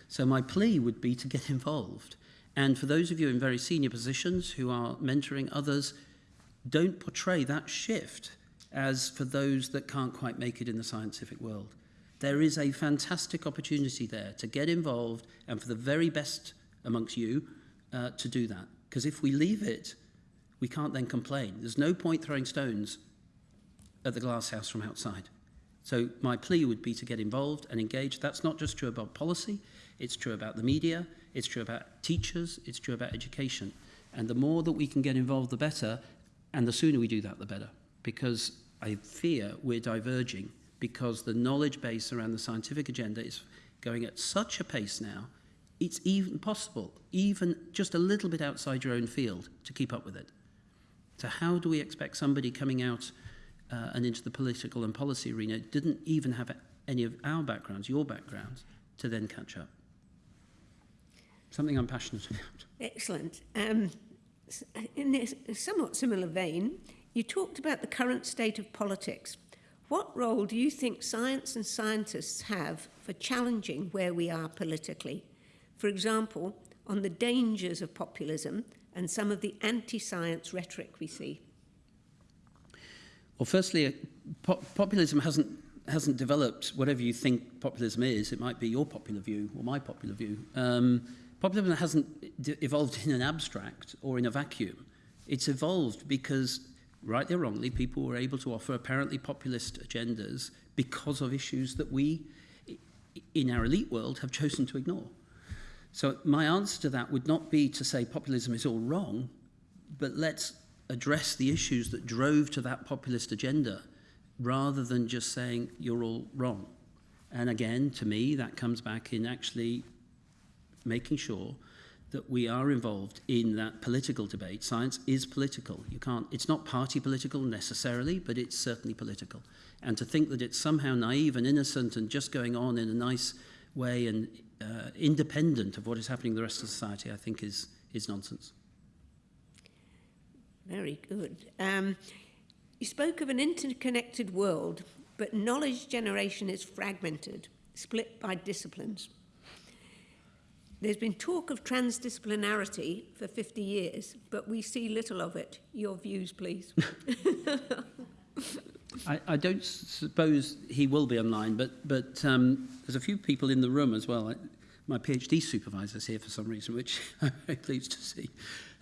So my plea would be to get involved. And for those of you in very senior positions who are mentoring others, don't portray that shift as for those that can't quite make it in the scientific world. There is a fantastic opportunity there to get involved and for the very best amongst you uh, to do that. Because if we leave it, we can't then complain. There's no point throwing stones at the glass house from outside. So my plea would be to get involved and engage. That's not just true about policy, it's true about the media, it's true about teachers, it's true about education. And the more that we can get involved, the better. And the sooner we do that, the better. Because I fear we're diverging because the knowledge base around the scientific agenda is going at such a pace now, it's even possible, even just a little bit outside your own field, to keep up with it. So how do we expect somebody coming out uh, and into the political and policy arena didn't even have any of our backgrounds, your backgrounds, to then catch up? Something I'm passionate about. Excellent. Um, in a somewhat similar vein, you talked about the current state of politics What role do you think science and scientists have for challenging where we are politically? For example, on the dangers of populism and some of the anti-science rhetoric we see? Well, firstly, uh, po populism hasn't hasn't developed whatever you think populism is. It might be your popular view or my popular view. Um, populism hasn't evolved in an abstract or in a vacuum. It's evolved because rightly or wrongly, people were able to offer apparently populist agendas because of issues that we, in our elite world, have chosen to ignore. So my answer to that would not be to say populism is all wrong, but let's address the issues that drove to that populist agenda rather than just saying you're all wrong. And again, to me, that comes back in actually making sure that we are involved in that political debate. Science is political. You can't, it's not party political necessarily, but it's certainly political. And to think that it's somehow naive and innocent and just going on in a nice way and uh, independent of what is happening in the rest of society, I think is, is nonsense. Very good. Um, you spoke of an interconnected world, but knowledge generation is fragmented, split by disciplines. There's been talk of transdisciplinarity for 50 years, but we see little of it. Your views, please. I, I don't suppose he will be online, but, but um, there's a few people in the room as well. I, my PhD supervisor's here for some reason, which I'm very pleased to see.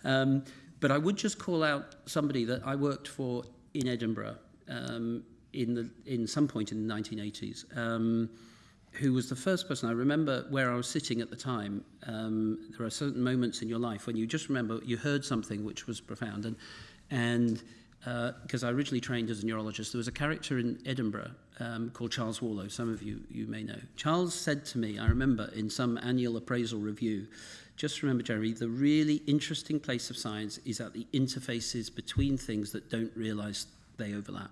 Um, but I would just call out somebody that I worked for in Edinburgh um, in, the, in some point in the 1980s. Um, who was the first person I remember where I was sitting at the time. Um, there are certain moments in your life when you just remember you heard something which was profound. And, and because uh, I originally trained as a neurologist, there was a character in Edinburgh um, called Charles Warlow. Some of you, you may know. Charles said to me, I remember in some annual appraisal review, just remember, Jeremy, the really interesting place of science is at the interfaces between things that don't realize they overlap.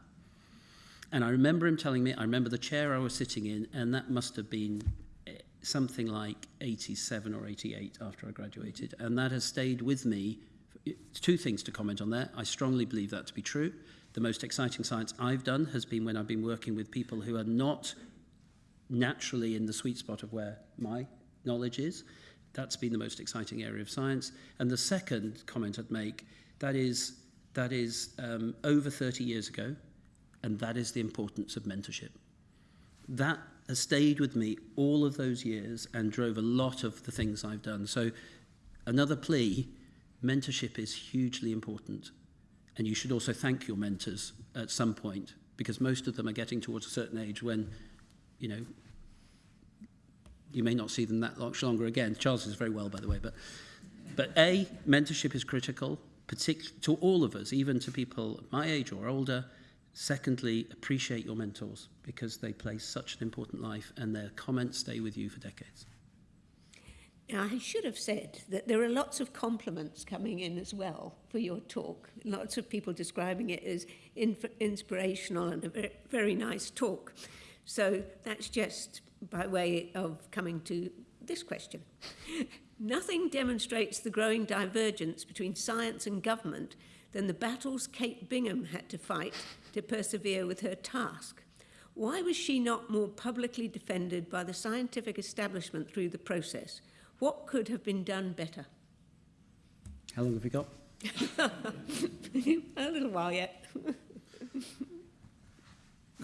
And I remember him telling me, I remember the chair I was sitting in, and that must have been eh, something like 87 or 88 after I graduated. And that has stayed with me it's two things to comment on there. I strongly believe that to be true. The most exciting science I've done has been when I've been working with people who are not naturally in the sweet spot of where my knowledge is. that's been the most exciting area of science. And the second comment I'd make, that is, that is um, over 30 years ago, and that is the importance of mentorship. That has stayed with me all of those years and drove a lot of the things I've done. So another plea, mentorship is hugely important. And you should also thank your mentors at some point because most of them are getting towards a certain age when, you know, you may not see them that much longer again. Charles is very well, by the way. But, but A, mentorship is critical, particularly to all of us, even to people my age or older. Secondly, appreciate your mentors because they play such an important life and their comments stay with you for decades. Now, I should have said that there are lots of compliments coming in as well for your talk. Lots of people describing it as inspirational and a very nice talk. So that's just by way of coming to this question. Nothing demonstrates the growing divergence between science and government than the battles Kate Bingham had to fight to persevere with her task. Why was she not more publicly defended by the scientific establishment through the process? What could have been done better? How long have we got? A little while yet.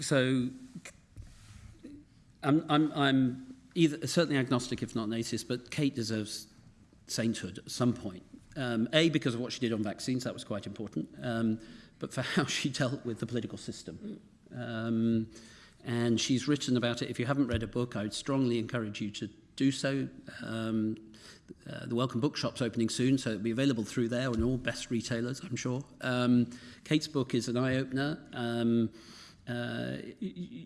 so I'm, I'm, I'm either, certainly agnostic, if not an atheist, but Kate deserves sainthood at some point. Um, A, because of what she did on vaccines, that was quite important, um, but for how she dealt with the political system. Um, and she's written about it. If you haven't read a book, I would strongly encourage you to do so. Um, uh, the Welcome Bookshop's opening soon, so it'll be available through there and all best retailers, I'm sure. Um, Kate's book is an eye-opener. Um, uh,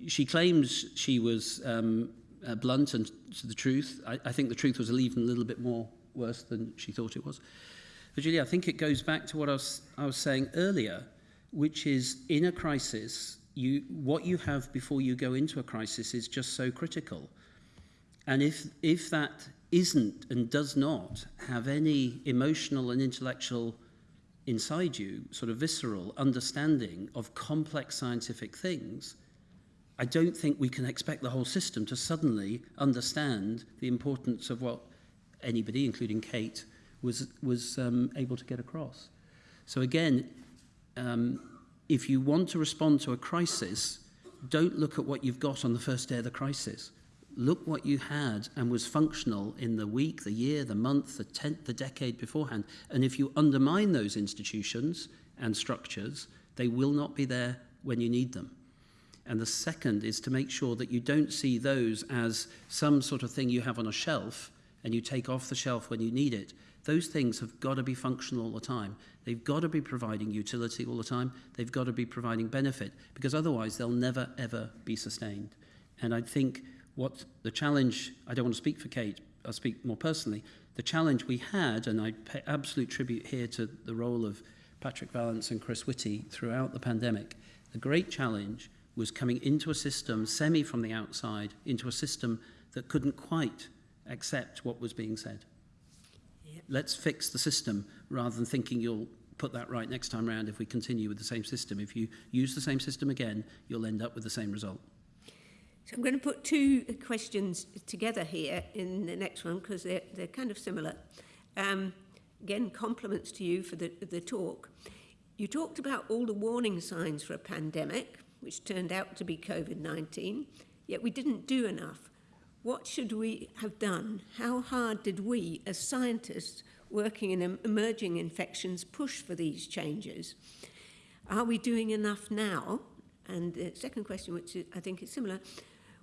she claims she was um, uh, blunt and to the truth. I, I think the truth was even a little bit more worse than she thought it was. But Julia, I think it goes back to what I was, I was saying earlier, which is in a crisis, you, what you have before you go into a crisis is just so critical. And if, if that isn't and does not have any emotional and intellectual inside you, sort of visceral understanding of complex scientific things, I don't think we can expect the whole system to suddenly understand the importance of what anybody, including Kate, was, was um, able to get across. So again, um, if you want to respond to a crisis, don't look at what you've got on the first day of the crisis. Look what you had and was functional in the week, the year, the month, the tenth, the decade beforehand. And if you undermine those institutions and structures, they will not be there when you need them. And the second is to make sure that you don't see those as some sort of thing you have on a shelf and you take off the shelf when you need it. Those things have got to be functional all the time. They've got to be providing utility all the time. They've got to be providing benefit because otherwise they'll never, ever be sustained. And I think what the challenge, I don't want to speak for Kate, I'll speak more personally, the challenge we had, and I pay absolute tribute here to the role of Patrick Vallance and Chris Whitty throughout the pandemic, the great challenge was coming into a system, semi from the outside, into a system that couldn't quite accept what was being said. Yep. Let's fix the system rather than thinking you'll put that right next time around if we continue with the same system. If you use the same system again, you'll end up with the same result. So I'm going to put two questions together here in the next one because they're, they're kind of similar. Um, again, compliments to you for the, the talk. You talked about all the warning signs for a pandemic, which turned out to be COVID-19, yet we didn't do enough. What should we have done? How hard did we, as scientists working in emerging infections, push for these changes? Are we doing enough now? And the second question, which I think is similar,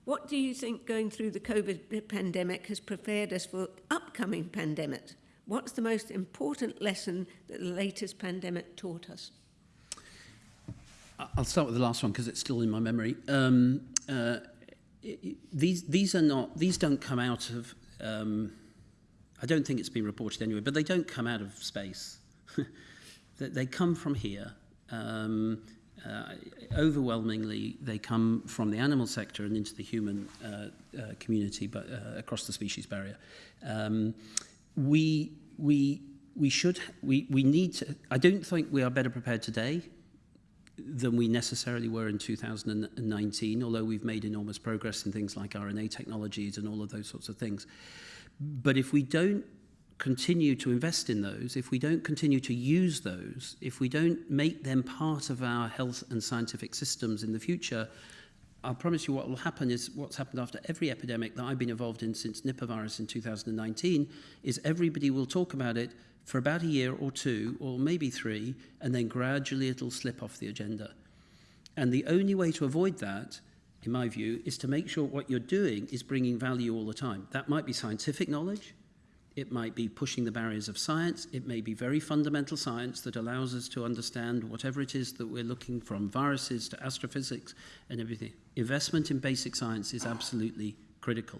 what do you think going through the COVID pandemic has prepared us for upcoming pandemics? What's the most important lesson that the latest pandemic taught us? I'll start with the last one because it's still in my memory. Um, uh, these these are not these don't come out of. Um, I don't think it's been reported anyway, but they don't come out of space. they come from here. Um, uh, overwhelmingly they come from the animal sector and into the human uh, uh, community, but uh, across the species barrier. Um, we we we should we we need to. I don't think we are better prepared today than we necessarily were in 2019, although we've made enormous progress in things like RNA technologies and all of those sorts of things. But if we don't continue to invest in those, if we don't continue to use those, if we don't make them part of our health and scientific systems in the future, I'll promise you what will happen is what's happened after every epidemic that I've been involved in since Nipah virus in 2019 is everybody will talk about it for about a year or two or maybe three and then gradually it'll slip off the agenda. And the only way to avoid that in my view is to make sure what you're doing is bringing value all the time. That might be scientific knowledge, it might be pushing the barriers of science, it may be very fundamental science that allows us to understand whatever it is that we're looking from viruses to astrophysics and everything. Investment in basic science is absolutely critical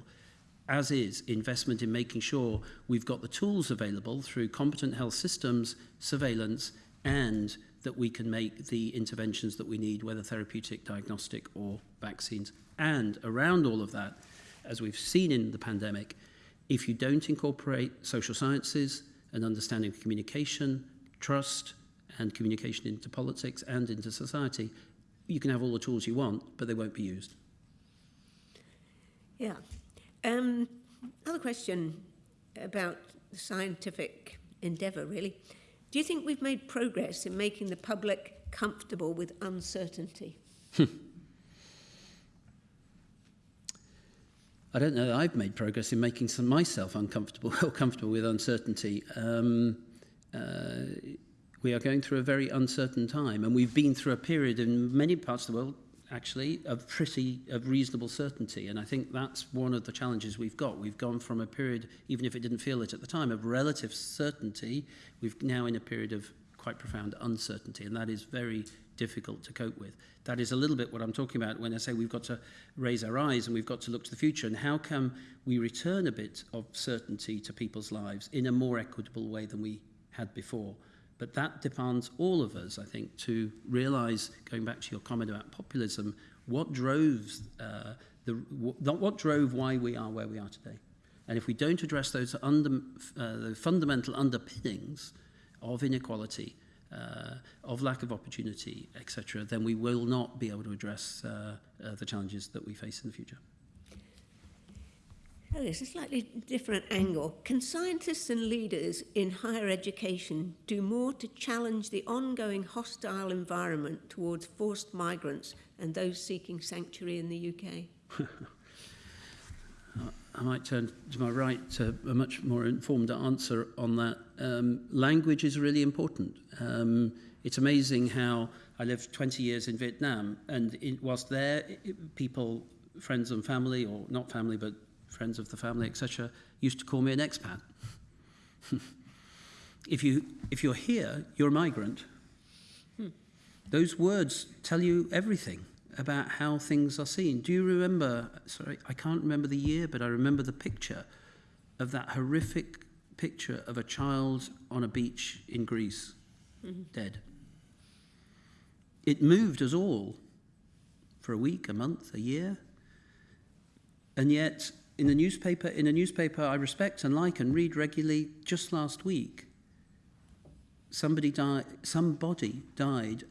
as is investment in making sure we've got the tools available through competent health systems, surveillance, and that we can make the interventions that we need, whether therapeutic, diagnostic, or vaccines. And around all of that, as we've seen in the pandemic, If you don't incorporate social sciences and understanding of communication, trust, and communication into politics and into society, you can have all the tools you want, but they won't be used. Yeah. Um, another question about the scientific endeavour, really. Do you think we've made progress in making the public comfortable with uncertainty? I don't know that I've made progress in making some myself uncomfortable or comfortable with uncertainty. Um, uh, we are going through a very uncertain time, and we've been through a period in many parts of the world, actually, of pretty, of reasonable certainty. And I think that's one of the challenges we've got. We've gone from a period, even if it didn't feel it at the time, of relative certainty, we've now in a period of quite profound uncertainty. And that is very difficult to cope with. That is a little bit what I'm talking about when I say we've got to raise our eyes and we've got to look to the future. And how can we return a bit of certainty to people's lives in a more equitable way than we had before? But that demands all of us, I think, to realise, going back to your comment about populism, what drove, uh, the, what drove why we are where we are today. And if we don't address those under, uh, the fundamental underpinnings of inequality, uh, of lack of opportunity, etc., then we will not be able to address uh, uh, the challenges that we face in the future. Oh, it's a slightly different angle. Can scientists and leaders in higher education do more to challenge the ongoing hostile environment towards forced migrants and those seeking sanctuary in the UK? I might turn to my right to a much more informed answer on that. Um, language is really important. Um, it's amazing how I lived 20 years in Vietnam, and it, whilst there, it, people, friends and family, or not family, but friends of the family, etc., used to call me an expat. if, you, if you're here, you're a migrant. Hmm. Those words tell you everything about how things are seen. Do you remember, sorry, I can't remember the year, but I remember the picture of that horrific picture of a child on a beach in Greece, mm-hmm. dead. It moved us all for a week, a month, a year. And yet, in the newspaper, in a newspaper I respect and like and read regularly, just last week, somebody died, somebody died,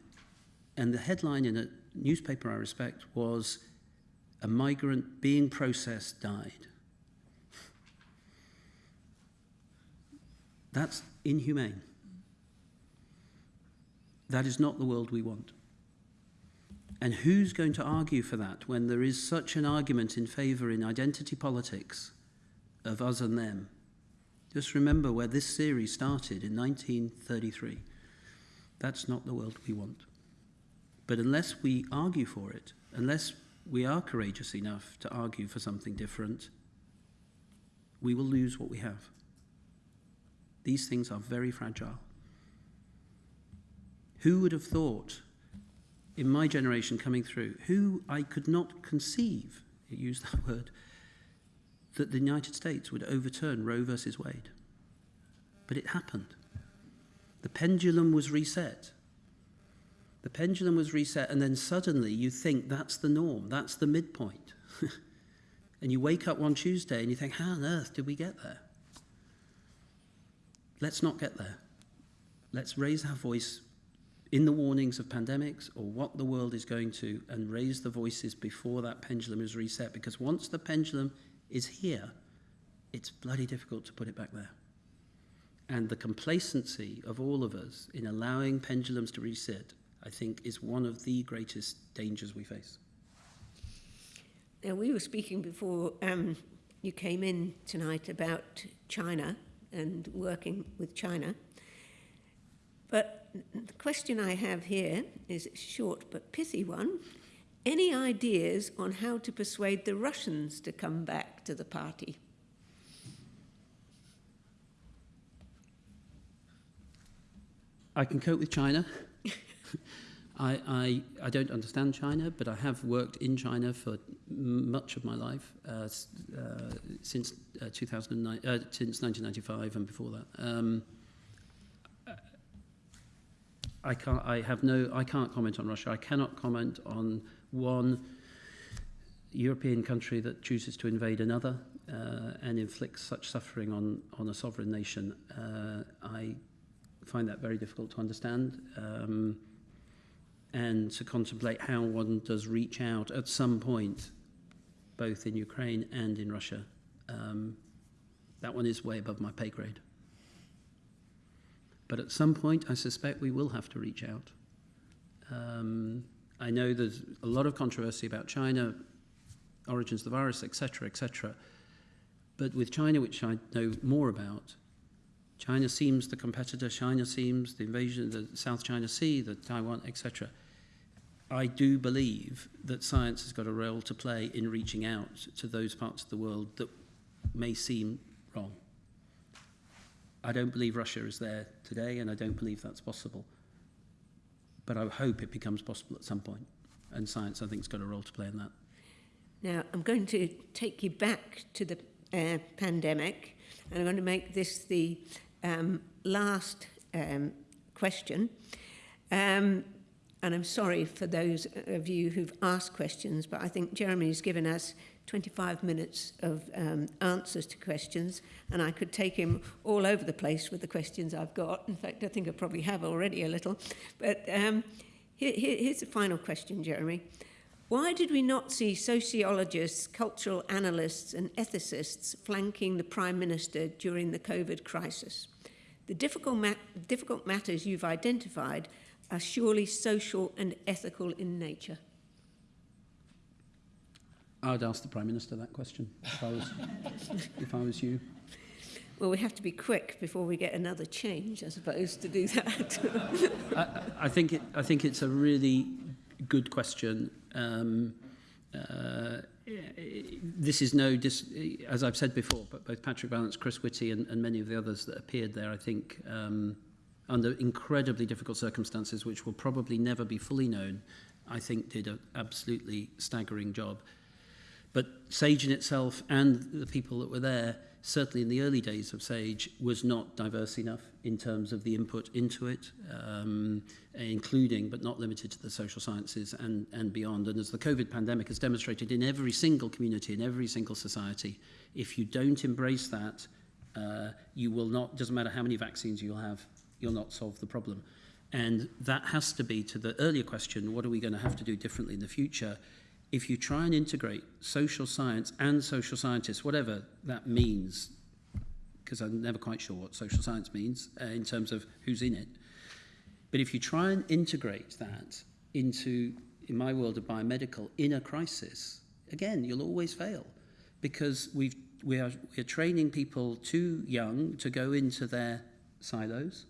and the headline in a newspaper I respect was a migrant being processed died. That's inhumane. That is not the world we want. And who's going to argue for that when there is such an argument in favour in identity politics of us and them? Just remember where this series started in 1933. That's not the world we want. But unless we argue for it, unless we are courageous enough to argue for something different, we will lose what we have. These things are very fragile. Who would have thought in my generation coming through, who I could not conceive, use that word, that the United States would overturn Roe versus Wade. But it happened. The pendulum was reset. The pendulum was reset, and then suddenly you think that's the norm, that's the midpoint. and you wake up one Tuesday and you think, how on earth did we get there? let's not get there. Let's raise our voice in the warnings of pandemics or what the world is going to and raise the voices before that pendulum is reset because once the pendulum is here, it's bloody difficult to put it back there. And the complacency of all of us in allowing pendulums to reset, I think, is one of the greatest dangers we face. Now, we were speaking before um, you came in tonight about China and working with China. But the question I have here is a short but pithy one. Any ideas on how to persuade the Russians to come back to the party? I can cope with China. I, I, I don't understand China, but I have worked in China for much of my life, uh, uh, since uh, 2009, uh, since 1995 and before that. Um, I can't. I have no. I can't comment on Russia. I cannot comment on one European country that chooses to invade another uh, and inflicts such suffering on on a sovereign nation. Uh, I find that very difficult to understand. Um, and to contemplate how one does reach out at some point, both in Ukraine and in Russia. Um, that one is way above my pay grade. But at some point, I suspect we will have to reach out. Um, I know there's a lot of controversy about China, origins of the virus, etc., etc. But with China, which I know more about, China seems the competitor, China seems the invasion of the South China Sea, the Taiwan, etc. I do believe that science has got a role to play in reaching out to those parts of the world that may seem wrong. I don't believe Russia is there today, and I don't believe that's possible. But I hope it becomes possible at some point, and science, I think, has got a role to play in that. Now, I'm going to take you back to the uh, pandemic, and I'm going to make this the um, last um, question. Um, and I'm sorry for those of you who've asked questions, but I think Jeremy's given us 25 minutes of um, answers to questions, and I could take him all over the place with the questions I've got. In fact, I think I probably have already a little. But um, here, here, here's the final question, Jeremy. Why did we not see sociologists, cultural analysts, and ethicists flanking the Prime Minister during the COVID crisis? The difficult, ma difficult matters you've identified are surely social and ethical in nature? I'd ask the Prime Minister that question if I was, if I was you. Well, we have to be quick before we get another change, I suppose, to do that. I, I, think it, I think it's a really good question. Um, uh, this is no, dis, as I've said before, but both Patrick Vallance, Chris Whitty, and, and many of the others that appeared there, I think, um, under incredibly difficult circumstances, which will probably never be fully known, I think did an absolutely staggering job. But Sage in itself and the people that were there, certainly in the early days of Sage, was not diverse enough in terms of the input into it, um, including but not limited to the social sciences and, and beyond. And as the COVID pandemic has demonstrated in every single community, in every single society, if you don't embrace that, uh, you will not, doesn't matter how many vaccines you'll have, you'll not solve the problem. And that has to be to the earlier question, what are we going to have to do differently in the future? If you try and integrate social science and social scientists, whatever that means, because I'm never quite sure what social science means uh, in terms of who's in it. But if you try and integrate that into, in my world of biomedical, in a crisis, again, you'll always fail because we've, we, are, we are training people too young to go into their silos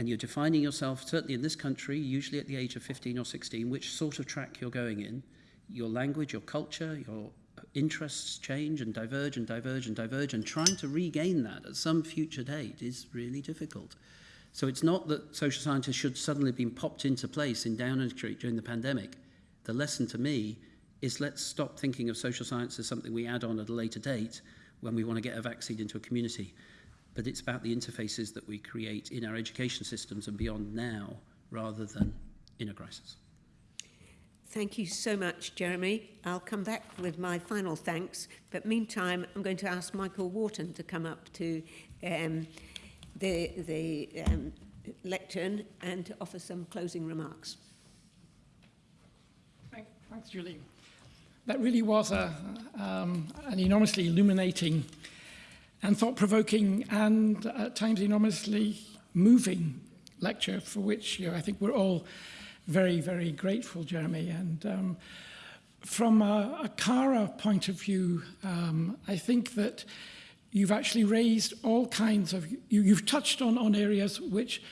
and you're defining yourself, certainly in this country, usually at the age of 15 or 16, which sort of track you're going in. Your language, your culture, your interests change and diverge and diverge and diverge, and trying to regain that at some future date is really difficult. So it's not that social scientists should suddenly been popped into place in Downing Street during the pandemic. The lesson to me is let's stop thinking of social science as something we add on at a later date when we want to get a vaccine into a community but it's about the interfaces that we create in our education systems and beyond now rather than in a crisis. Thank you so much, Jeremy. I'll come back with my final thanks, but meantime, I'm going to ask Michael Worton to come up to um, the, the um, lectern and to offer some closing remarks. Thanks, Julie. That really was a, um, an enormously illuminating and thought-provoking and at times enormously moving lecture for which you know, I think we're all very, very grateful, Jeremy. And um, from a, a Cara point of view, um, I think that you've actually raised all kinds of, you, you've touched on, on areas which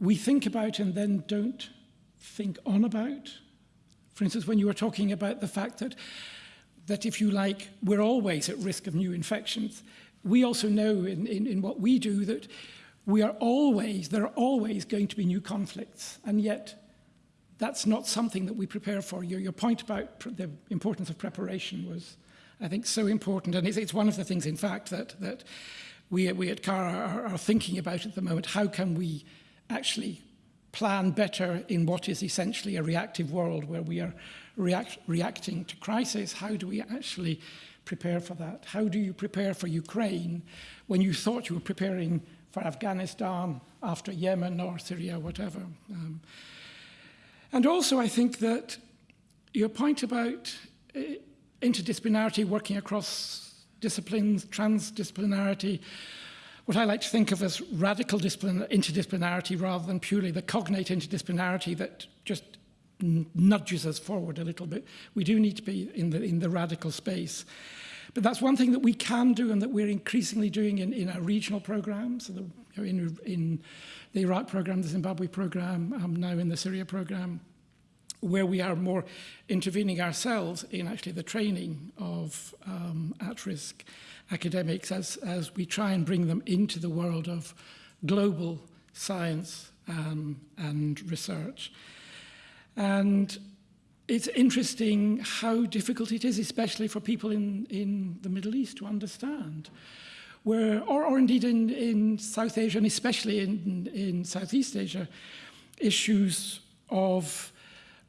we think about and then don't think on about. For instance, when you were talking about the fact that, that if you like, we're always at risk of new infections, we also know in, in, in what we do that we are always, there are always going to be new conflicts, and yet that's not something that we prepare for. Your, your point about the importance of preparation was, I think, so important, and it's, it's one of the things, in fact, that, that we, we at CAR are, are thinking about at the moment. How can we actually plan better in what is essentially a reactive world where we are react, reacting to crisis? How do we actually prepare for that? How do you prepare for Ukraine when you thought you were preparing for Afghanistan after Yemen or Syria, whatever? Um, and also, I think that your point about uh, interdisciplinarity, working across disciplines, transdisciplinarity, what I like to think of as radical interdisciplinarity rather than purely the cognate interdisciplinarity that just nudges us forward a little bit. We do need to be in the, in the radical space. But that's one thing that we can do and that we're increasingly doing in, in our regional programs, so the, in, in the Iraq program, the Zimbabwe program, um, now in the Syria program, where we are more intervening ourselves in actually the training of um, at-risk academics as, as we try and bring them into the world of global science um, and research. And it's interesting how difficult it is, especially for people in, in the Middle East to understand. Where, or, or indeed in, in South Asia, and especially in, in Southeast Asia, issues of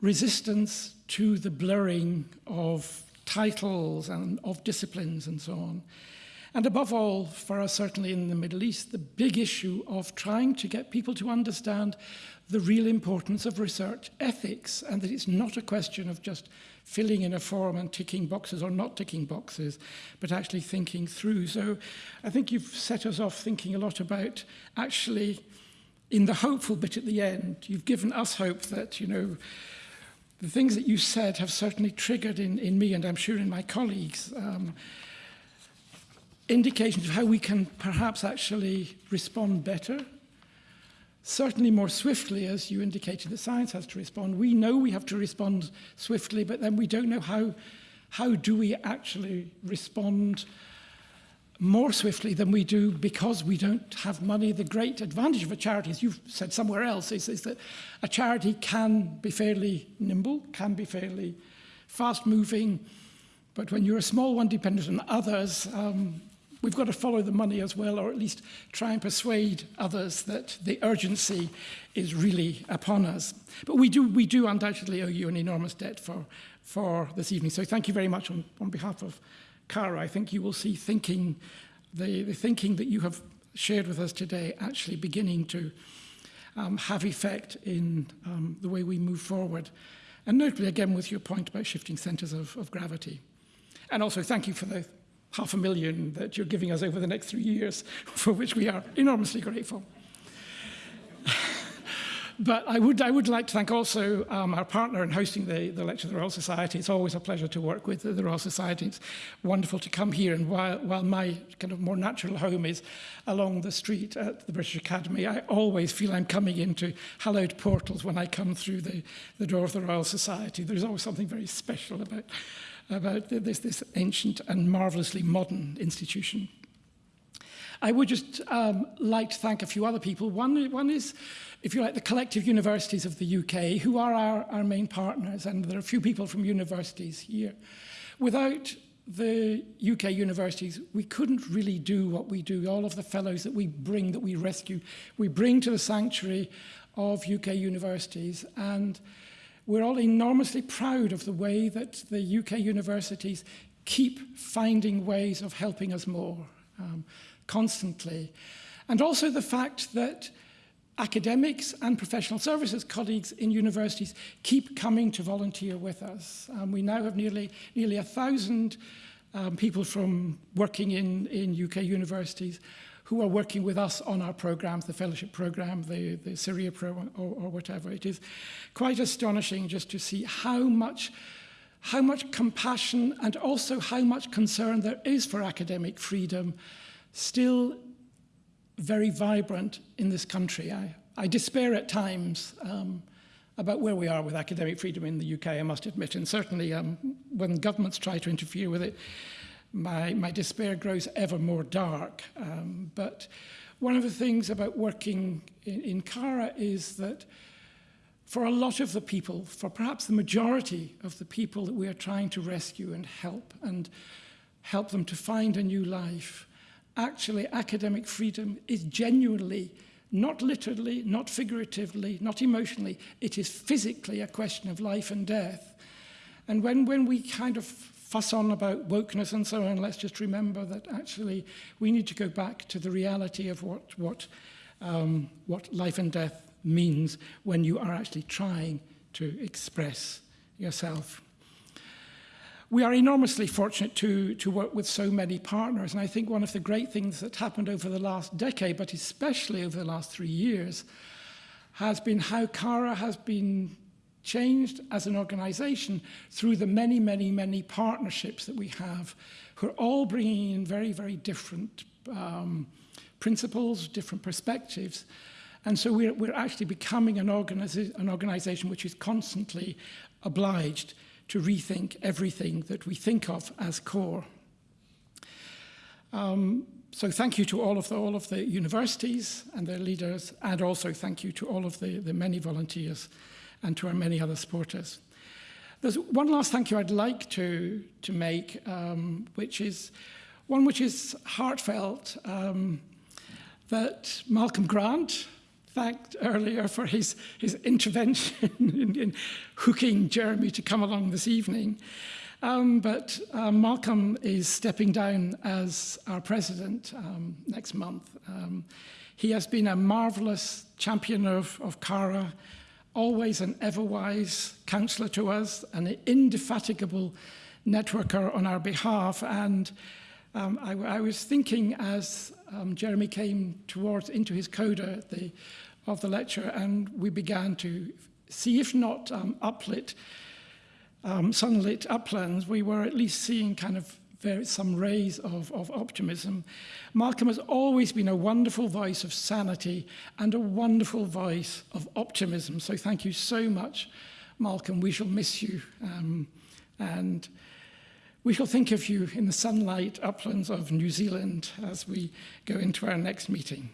resistance to the blurring of titles and of disciplines and so on. And above all, for us certainly in the Middle East, the big issue of trying to get people to understand the real importance of research ethics and that it's not a question of just filling in a form and ticking boxes or not ticking boxes, but actually thinking through. So I think you've set us off thinking a lot about actually in the hopeful bit at the end, you've given us hope that, you know, the things that you said have certainly triggered in, in me and I'm sure in my colleagues um, indications of how we can perhaps actually respond better certainly more swiftly, as you indicated that science has to respond. We know we have to respond swiftly, but then we don't know how, how do we actually respond more swiftly than we do because we don't have money. The great advantage of a charity, as you've said somewhere else, is, is that a charity can be fairly nimble, can be fairly fast-moving, but when you're a small one dependent on others, um, we've got to follow the money as well, or at least try and persuade others that the urgency is really upon us. But we do, we do undoubtedly owe you an enormous debt for, for this evening. So thank you very much on, on behalf of Cara. I think you will see thinking, the, the thinking that you have shared with us today actually beginning to um, have effect in um, the way we move forward. And notably, again, with your point about shifting centres of, of gravity. And also, thank you for the half a million that you're giving us over the next three years, for which we are enormously grateful. but I would, I would like to thank also um, our partner in hosting the, the lecture, the Royal Society. It's always a pleasure to work with the, the Royal Society. It's wonderful to come here. And while, while my kind of more natural home is along the street at the British Academy, I always feel I'm coming into hallowed portals when I come through the, the door of the Royal Society. There's always something very special about about this, this ancient and marvelously modern institution. I would just um, like to thank a few other people. One, one is, if you like, the collective universities of the UK, who are our, our main partners, and there are a few people from universities here. Without the UK universities, we couldn't really do what we do. All of the fellows that we bring, that we rescue, we bring to the sanctuary of UK universities. And we're all enormously proud of the way that the UK universities keep finding ways of helping us more um, constantly. And also the fact that academics and professional services colleagues in universities keep coming to volunteer with us. Um, we now have nearly, nearly a thousand um, people from working in, in UK universities who are working with us on our programs, the fellowship program, the, the Syria program, or, or whatever. It is quite astonishing just to see how much, how much compassion and also how much concern there is for academic freedom still very vibrant in this country. I, I despair at times um, about where we are with academic freedom in the UK, I must admit, and certainly um, when governments try to interfere with it, my, my despair grows ever more dark. Um, but one of the things about working in, in Kara is that for a lot of the people, for perhaps the majority of the people that we are trying to rescue and help and help them to find a new life, actually academic freedom is genuinely not literally, not figuratively, not emotionally, it is physically a question of life and death. And when, when we kind of fuss on about wokeness and so on, let's just remember that actually we need to go back to the reality of what, what, um, what life and death means when you are actually trying to express yourself. We are enormously fortunate to, to work with so many partners, and I think one of the great things that happened over the last decade, but especially over the last three years, has been how CARA has been changed as an organization through the many, many, many partnerships that we have, who are all bringing in very, very different um, principles, different perspectives. And so we're, we're actually becoming an, an organization which is constantly obliged to rethink everything that we think of as core. Um, so thank you to all of the, all of the universities and their leaders, and also thank you to all of the, the many volunteers and to our many other supporters. There's one last thank you I'd like to, to make, um, which is one which is heartfelt, um, that Malcolm Grant thanked earlier for his, his intervention in, in hooking Jeremy to come along this evening. Um, but uh, Malcolm is stepping down as our president um, next month. Um, he has been a marvelous champion of, of CARA, always an ever-wise counsellor to us, an indefatigable networker on our behalf. And um, I, I, was thinking as um, Jeremy came towards into his coda the, of the lecture, and we began to see, if not um, uplit, um, sunlit uplands, we were at least seeing kind of very, some rays of, of optimism. Markham has always been a wonderful voice of sanity and a wonderful voice of optimism. So thank you so much, Malcolm. We shall miss you. Um, and we shall think of you in the sunlight uplands of New Zealand as we go into our next meeting.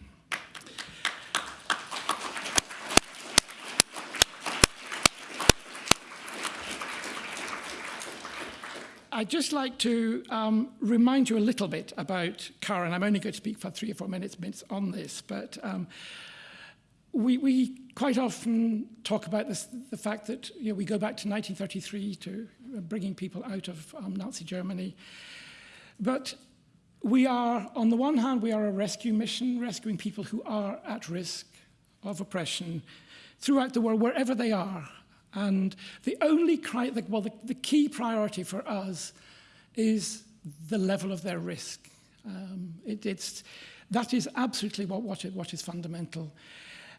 I'd just like to um, remind you a little bit about Cara. I'm only going to speak for three or four minutes, minutes on this, but um, we, we quite often talk about this, the fact that you know, we go back to 1933 to uh, bringing people out of um, Nazi Germany. But we are, on the one hand, we are a rescue mission, rescuing people who are at risk of oppression throughout the world, wherever they are. And the only, cri the, well, the, the key priority for us is the level of their risk. Um, it, it's, that is absolutely what, what, it, what is fundamental.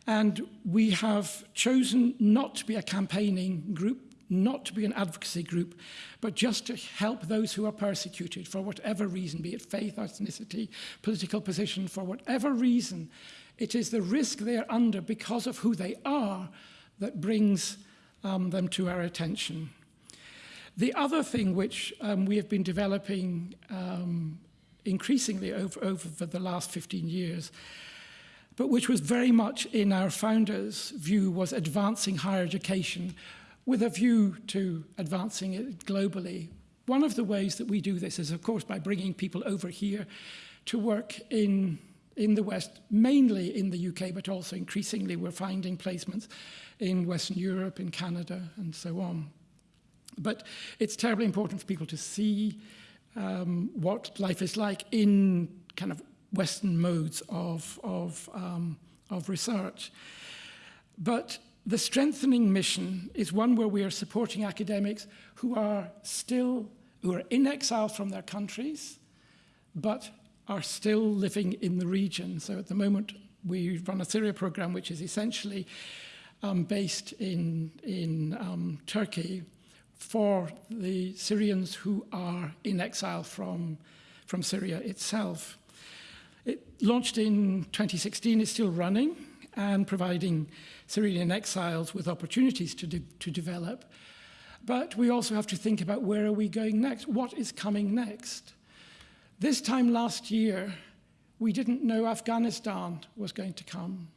And we have chosen not to be a campaigning group, not to be an advocacy group, but just to help those who are persecuted for whatever reason, be it faith, ethnicity, political position, for whatever reason. It is the risk they are under because of who they are that brings um, them to our attention. The other thing which um, we have been developing um, increasingly over, over the last 15 years, but which was very much in our founders' view, was advancing higher education with a view to advancing it globally. One of the ways that we do this is, of course, by bringing people over here to work in, in the West, mainly in the UK, but also increasingly we're finding placements in Western Europe, in Canada, and so on. But it's terribly important for people to see um, what life is like in kind of Western modes of, of, um, of research. But the strengthening mission is one where we are supporting academics who are still, who are in exile from their countries, but are still living in the region. So at the moment, we run a Syria program, which is essentially um, based in, in um, Turkey for the Syrians who are in exile from, from Syria itself. It launched in 2016, it's still running and providing Syrian exiles with opportunities to, de to develop. But we also have to think about where are we going next? What is coming next? This time last year, we didn't know Afghanistan was going to come.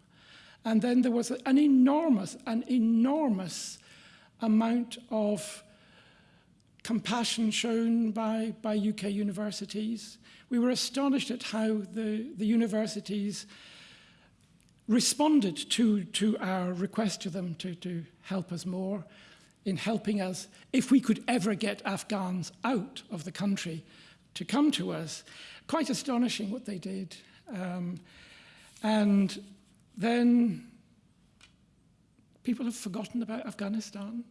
And then there was an enormous, an enormous amount of compassion shown by, by UK universities. We were astonished at how the, the universities responded to, to our request to them to, to help us more in helping us, if we could ever get Afghans out of the country to come to us. Quite astonishing what they did. Um, and then people have forgotten about Afghanistan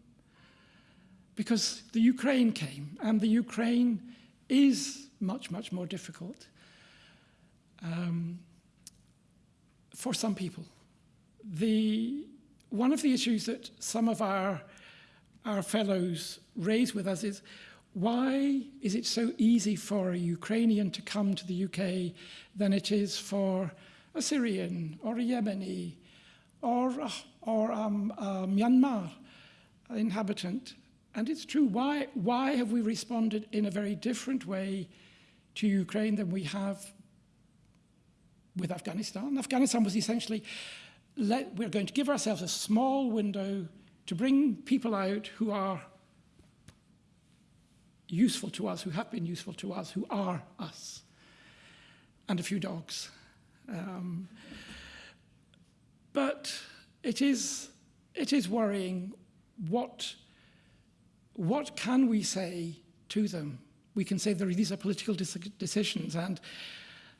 because the Ukraine came, and the Ukraine is much, much more difficult um, for some people. The, one of the issues that some of our, our fellows raise with us is why is it so easy for a Ukrainian to come to the UK than it is for a Syrian or a Yemeni or, or um, a Myanmar inhabitant? And it's true. Why, why have we responded in a very different way to Ukraine than we have with Afghanistan? Afghanistan was essentially, let, we're going to give ourselves a small window to bring people out who are useful to us, who have been useful to us, who are us, and a few dogs. Um, but it is, it is worrying what, what can we say to them? We can say these are political decisions and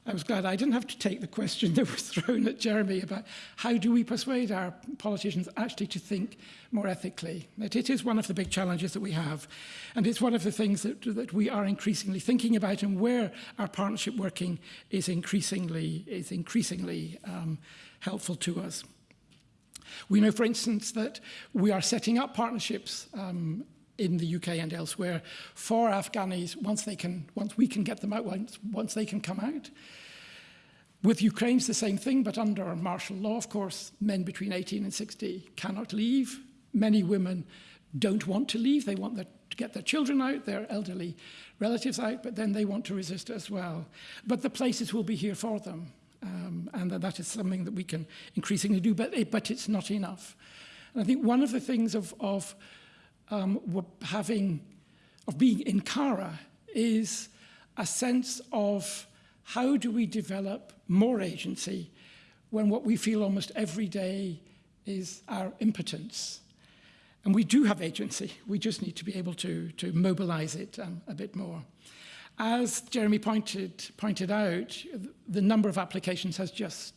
I was glad I didn't have to take the question that was thrown at Jeremy about how do we persuade our politicians actually to think more ethically. That it is one of the big challenges that we have. And it's one of the things that, that we are increasingly thinking about and where our partnership working is increasingly, is increasingly um, helpful to us. We know, for instance, that we are setting up partnerships um, in the UK and elsewhere for Afghanis once they can, once we can get them out, once, once they can come out. With Ukraine, it's the same thing, but under martial law, of course, men between 18 and 60 cannot leave. Many women don't want to leave. They want their, to get their children out, their elderly relatives out, but then they want to resist as well. But the places will be here for them. Um, and that is something that we can increasingly do, but, it, but it's not enough. And I think one of the things of, of um, having, of being in Cara is a sense of how do we develop more agency when what we feel almost every day is our impotence. And we do have agency. We just need to be able to, to mobilize it um, a bit more. As Jeremy pointed, pointed out, the number of applications has just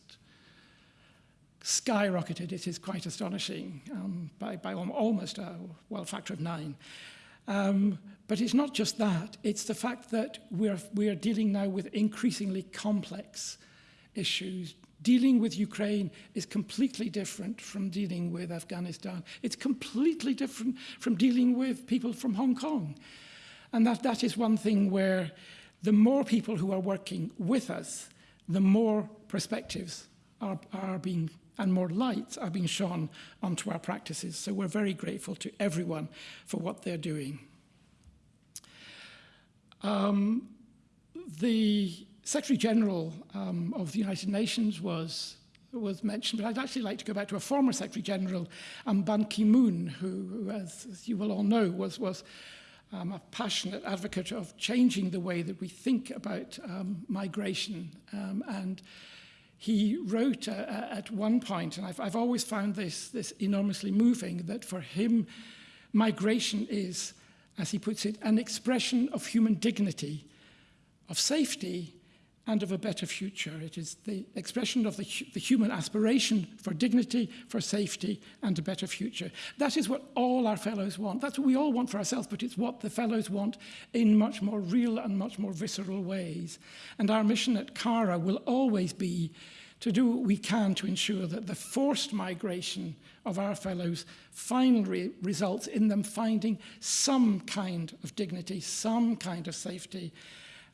skyrocketed. It is quite astonishing um, by, by almost a well factor of nine. Um, but it's not just that, it's the fact that we're, we're dealing now with increasingly complex issues. Dealing with Ukraine is completely different from dealing with Afghanistan. It's completely different from dealing with people from Hong Kong. And that, that is one thing where the more people who are working with us, the more perspectives are, are being and more light are being shone onto our practices. So we're very grateful to everyone for what they're doing. Um, the Secretary General um, of the United Nations was was mentioned, but I'd actually like to go back to a former Secretary General, um, Ban Ki-moon, who, who as, as, you will all know, was, was um, a passionate advocate of changing the way that we think about um, migration um, and he wrote uh, at one point, and I've, I've always found this, this enormously moving, that for him, migration is, as he puts it, an expression of human dignity, of safety, and of a better future. It is the expression of the, the human aspiration for dignity, for safety, and a better future. That is what all our fellows want. That's what we all want for ourselves, but it's what the fellows want in much more real and much more visceral ways. And our mission at CARA will always be to do what we can to ensure that the forced migration of our fellows finally results in them finding some kind of dignity, some kind of safety,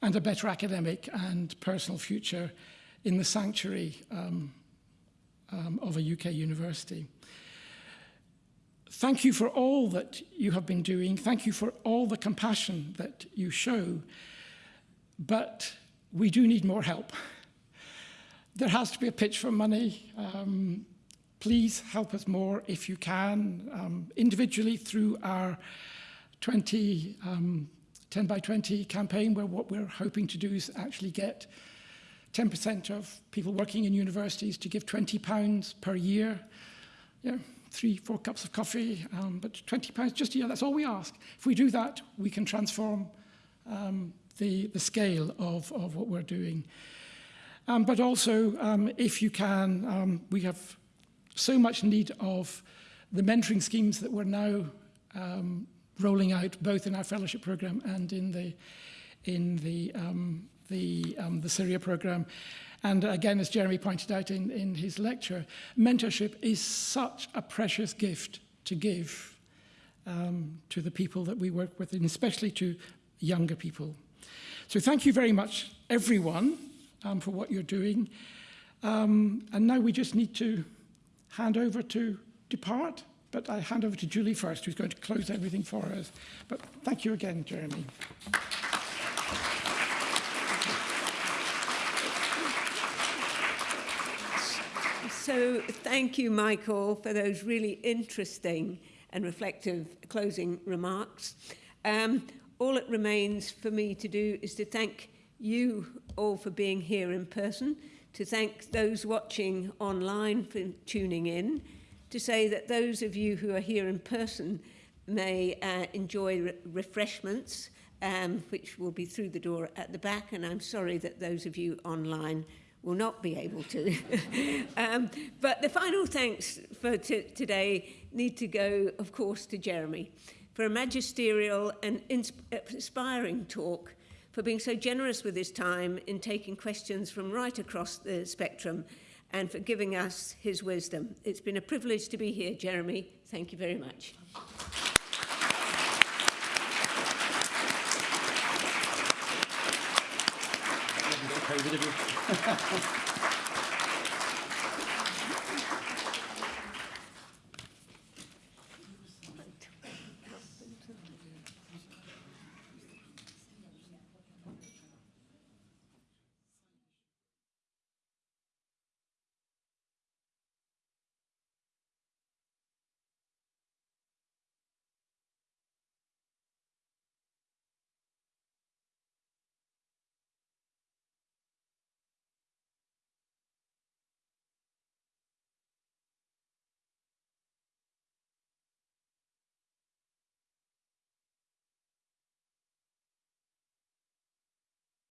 and a better academic and personal future in the sanctuary um, um, of a UK university. Thank you for all that you have been doing. Thank you for all the compassion that you show. But we do need more help. There has to be a pitch for money. Um, please help us more if you can, um, individually through our 20, um, 10 by 20 campaign, where what we're hoping to do is actually get 10% of people working in universities to give 20 pounds per year. Yeah, three, four cups of coffee, um, but 20 pounds just a year, that's all we ask. If we do that, we can transform um, the, the scale of, of what we're doing. Um, but also, um, if you can, um, we have so much need of the mentoring schemes that we're now um, rolling out, both in our fellowship program and in the in the um, the um, the Syria program. And again, as Jeremy pointed out in, in his lecture, mentorship is such a precious gift to give um, to the people that we work with, and especially to younger people. So thank you very much, everyone um, for what you're doing. Um, and now we just need to hand over to depart. But I hand over to Julie first, who's going to close everything for us. But thank you again, Jeremy. So thank you, Michael, for those really interesting and reflective closing remarks. Um, all it remains for me to do is to thank you all for being here in person, to thank those watching online for tuning in, to say that those of you who are here in person may uh, enjoy re refreshments, um, which will be through the door at the back, and I'm sorry that those of you online will not be able to. um, but the final thanks for today need to go, of course, to Jeremy for a magisterial and inspiring talk for being so generous with his time in taking questions from right across the spectrum and for giving us his wisdom. It's been a privilege to be here, Jeremy. Thank you very much.